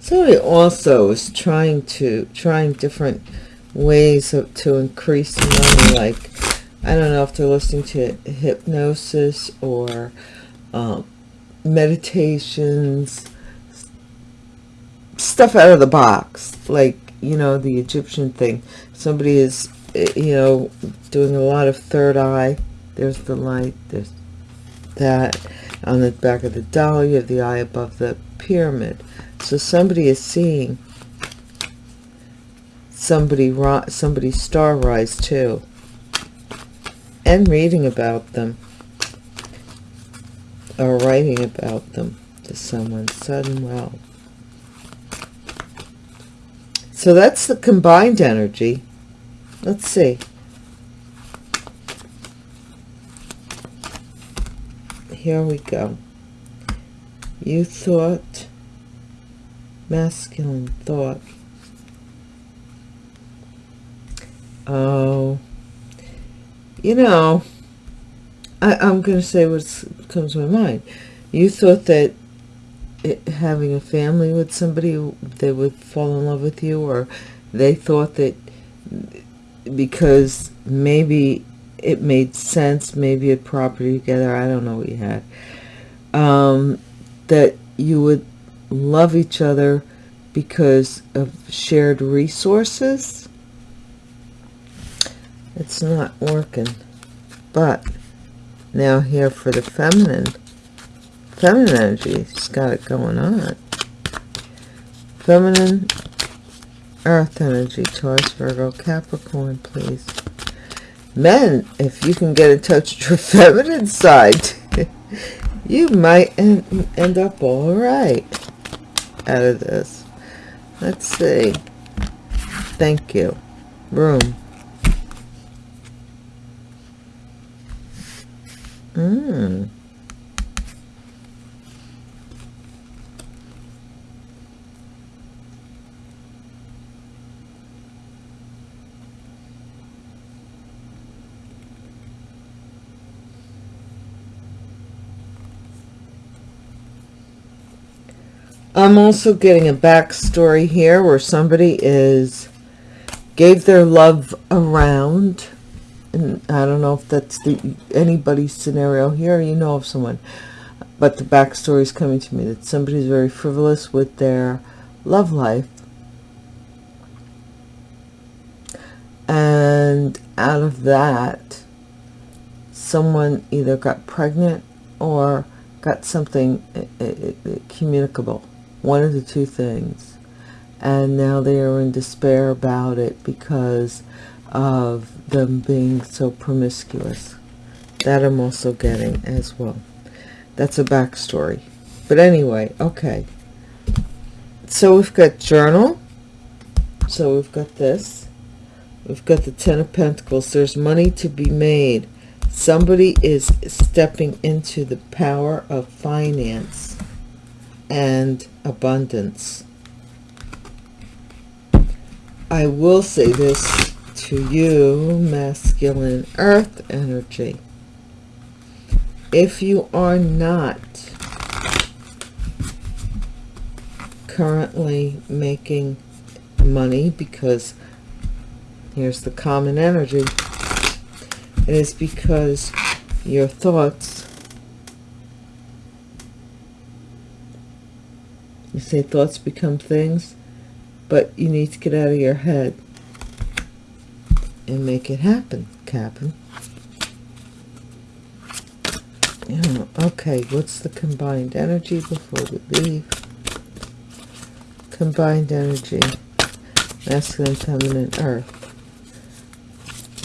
So he also is trying to, trying different ways of, to increase money, like, I don't know if they're listening to hypnosis or um, meditations, stuff out of the box, like, you know, the Egyptian thing. Somebody is, you know, doing a lot of third eye. There's the light, there's that. On the back of the doll, you have the eye above the pyramid. So somebody is seeing somebody somebody's star rise too and reading about them or writing about them to someone sudden well. so that's the combined energy. Let's see. Here we go. You thought masculine thought. Oh, you know, I, I'm going to say what comes to my mind. You thought that it, having a family with somebody, they would fall in love with you, or they thought that because maybe it made sense, maybe a property together, I don't know what you had, um, that you would love each other because of shared resources it's not working but now here for the feminine feminine energy she's got it going on. Feminine earth energy taurus virgo capricorn please. Men if you can get in touch with your feminine side you might end, end up all right out of this. Let's see. Thank you. Room Mm. I'm also getting a backstory here where somebody is gave their love around and I don't know if that's the anybody's scenario here, you know of someone, but the backstory is coming to me that somebody's very frivolous with their love life. And out of that, someone either got pregnant or got something uh, uh, communicable. One of the two things. And now they are in despair about it because of them being so promiscuous. That I'm also getting as well. That's a backstory. But anyway, okay. So we've got journal. So we've got this. We've got the Ten of Pentacles. There's money to be made. Somebody is stepping into the power of finance and abundance. I will say this to you, masculine earth energy. If you are not currently making money because here's the common energy it is because your thoughts you say thoughts become things but you need to get out of your head and make it happen, Captain. Okay, what's the combined energy before we leave? Combined energy. Masculine, feminine, earth.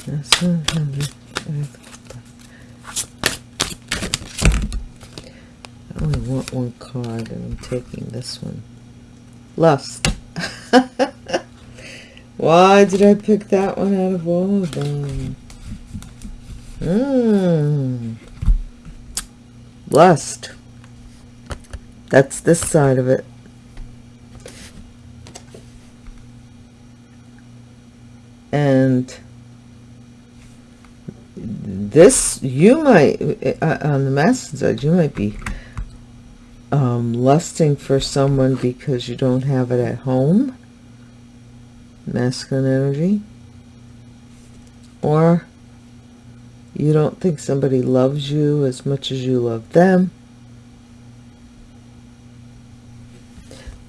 Masculine, feminine, earth. I only want one card and I'm taking this one. Lust. Why did I pick that one out of all of them? Mmm. Lust. That's this side of it. And this, you might, uh, on the masculine side, you might be um, lusting for someone because you don't have it at home masculine energy or you don't think somebody loves you as much as you love them?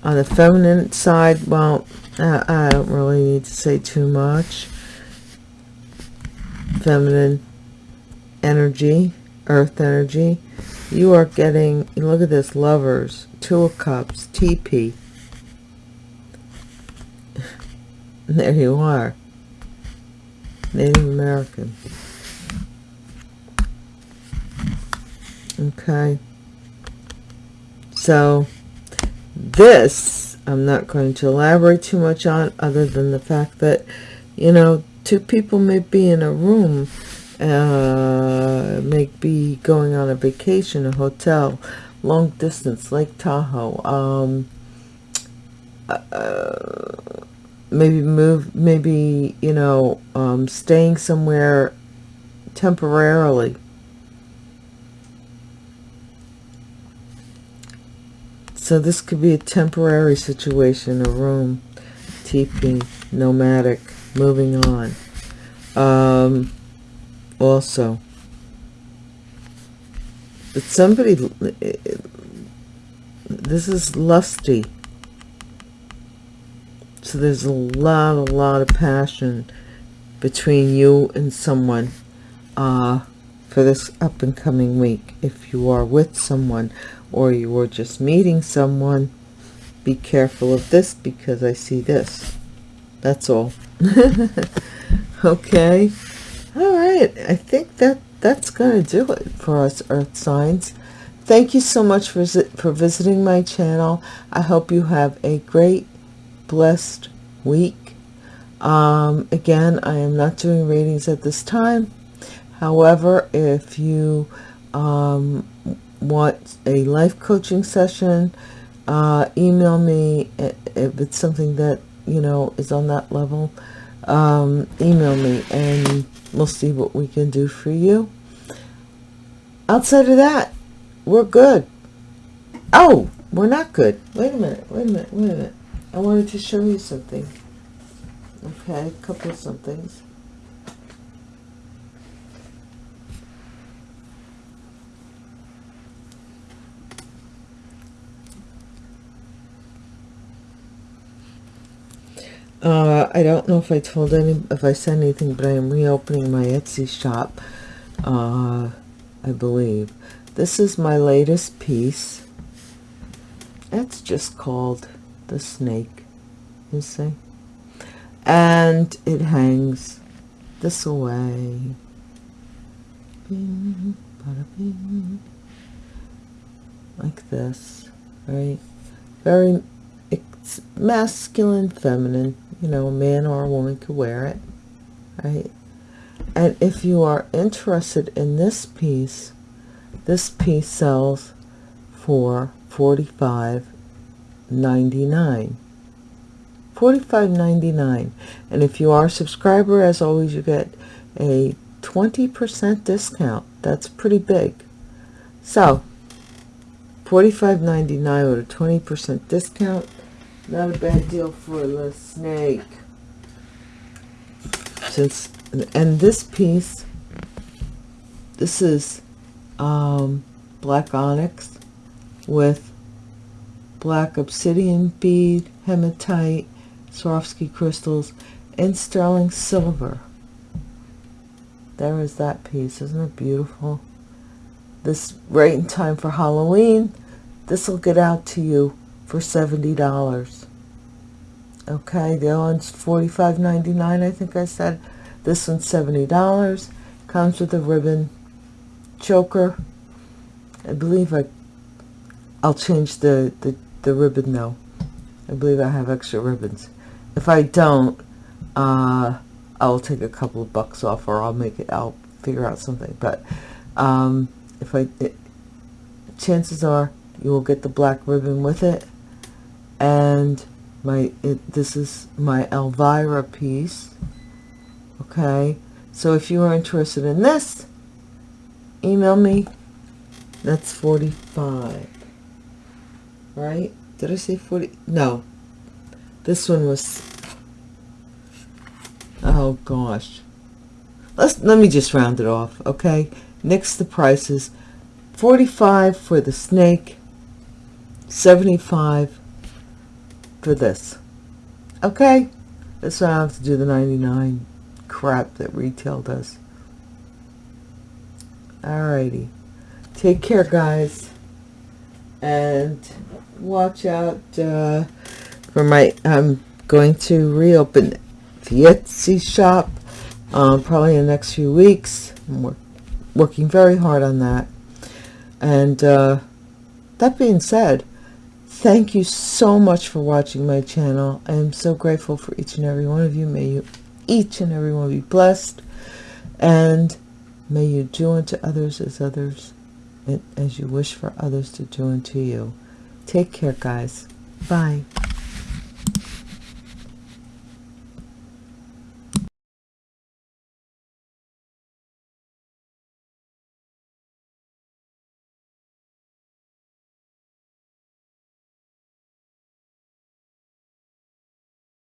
On the feminine side well I, don't really need to say too much. Feminine energy earth energy. You are getting look at this lovers two of cups TP there you are. Native American. Okay. So this I'm not going to elaborate too much on other than the fact that you know two people may be in a room uh, may be going on a vacation a hotel long distance Lake Tahoe um, uh, maybe move maybe you know um, staying somewhere temporarily. So this could be a temporary situation a room TP nomadic moving on. Um, also but somebody this is lusty so there's a lot a lot of passion between you and someone uh, for this up and coming week. If you are with someone or you are just meeting someone be careful of this because I see this. That's all. Okay? All right. I think that that's gonna do it for us earth signs. Thank you so much for, for visiting my channel. I hope you have a great blessed week. Um, again, I am not doing readings at this time. However, if you um, want a life coaching session, uh, email me if it's something that, you know, is on that level. Um, email me and we'll see what we can do for you. Outside of that, we're good. Oh, we're not good. Wait a minute, wait a minute, wait a minute. I wanted to show you something. Okay, a couple of somethings. Uh, I don't know if I told any, if I said anything, but I am reopening my Etsy shop, uh, I believe. This is my latest piece. It's just called the snake you see? And it hangs this way bing, bing, like this right? Very it's masculine feminine. You know a man or a woman could wear it right? And if you are interested in this piece this piece sells for 45 99 45.99 and if you are a subscriber as always you get a 20% discount. That's pretty big. So 45.99 with a 20% discount. Not a bad deal for the snake. Since and this piece this is um, black onyx with black obsidian bead, hematite, Swarovski crystals, and sterling silver. there is that piece isn't it beautiful? This right in time for halloween this will get out to you for seventy dollars. Okay the other one's $45.99 i think i said. This one's seventy dollars. Comes with a ribbon choker. I believe i i'll change the the, the ribbon though i believe i have extra ribbons if i don't uh I'll take a couple of bucks off or I'll make it, I'll figure out something. But um, if I, it, chances are you will get the black ribbon with it. And my, it, this is my Elvira piece. Okay. So if you are interested in this, email me. That's 45. Right? Did I say 40? No. This one was oh gosh let's let me just round it off okay next the prices 45 for the snake 75 for this okay that's why I have to do the 99 crap that retail does alrighty take care guys and watch out uh, for my I'm going to reopen the Etsy shop um, probably in the next few weeks. I'm working very hard on that. And uh, that being said, thank you so much for watching my channel. I am so grateful for each and every one of you. May you each and every one be blessed. And may you do unto others as others as you wish for others to do unto you. Take care, guys. Bye.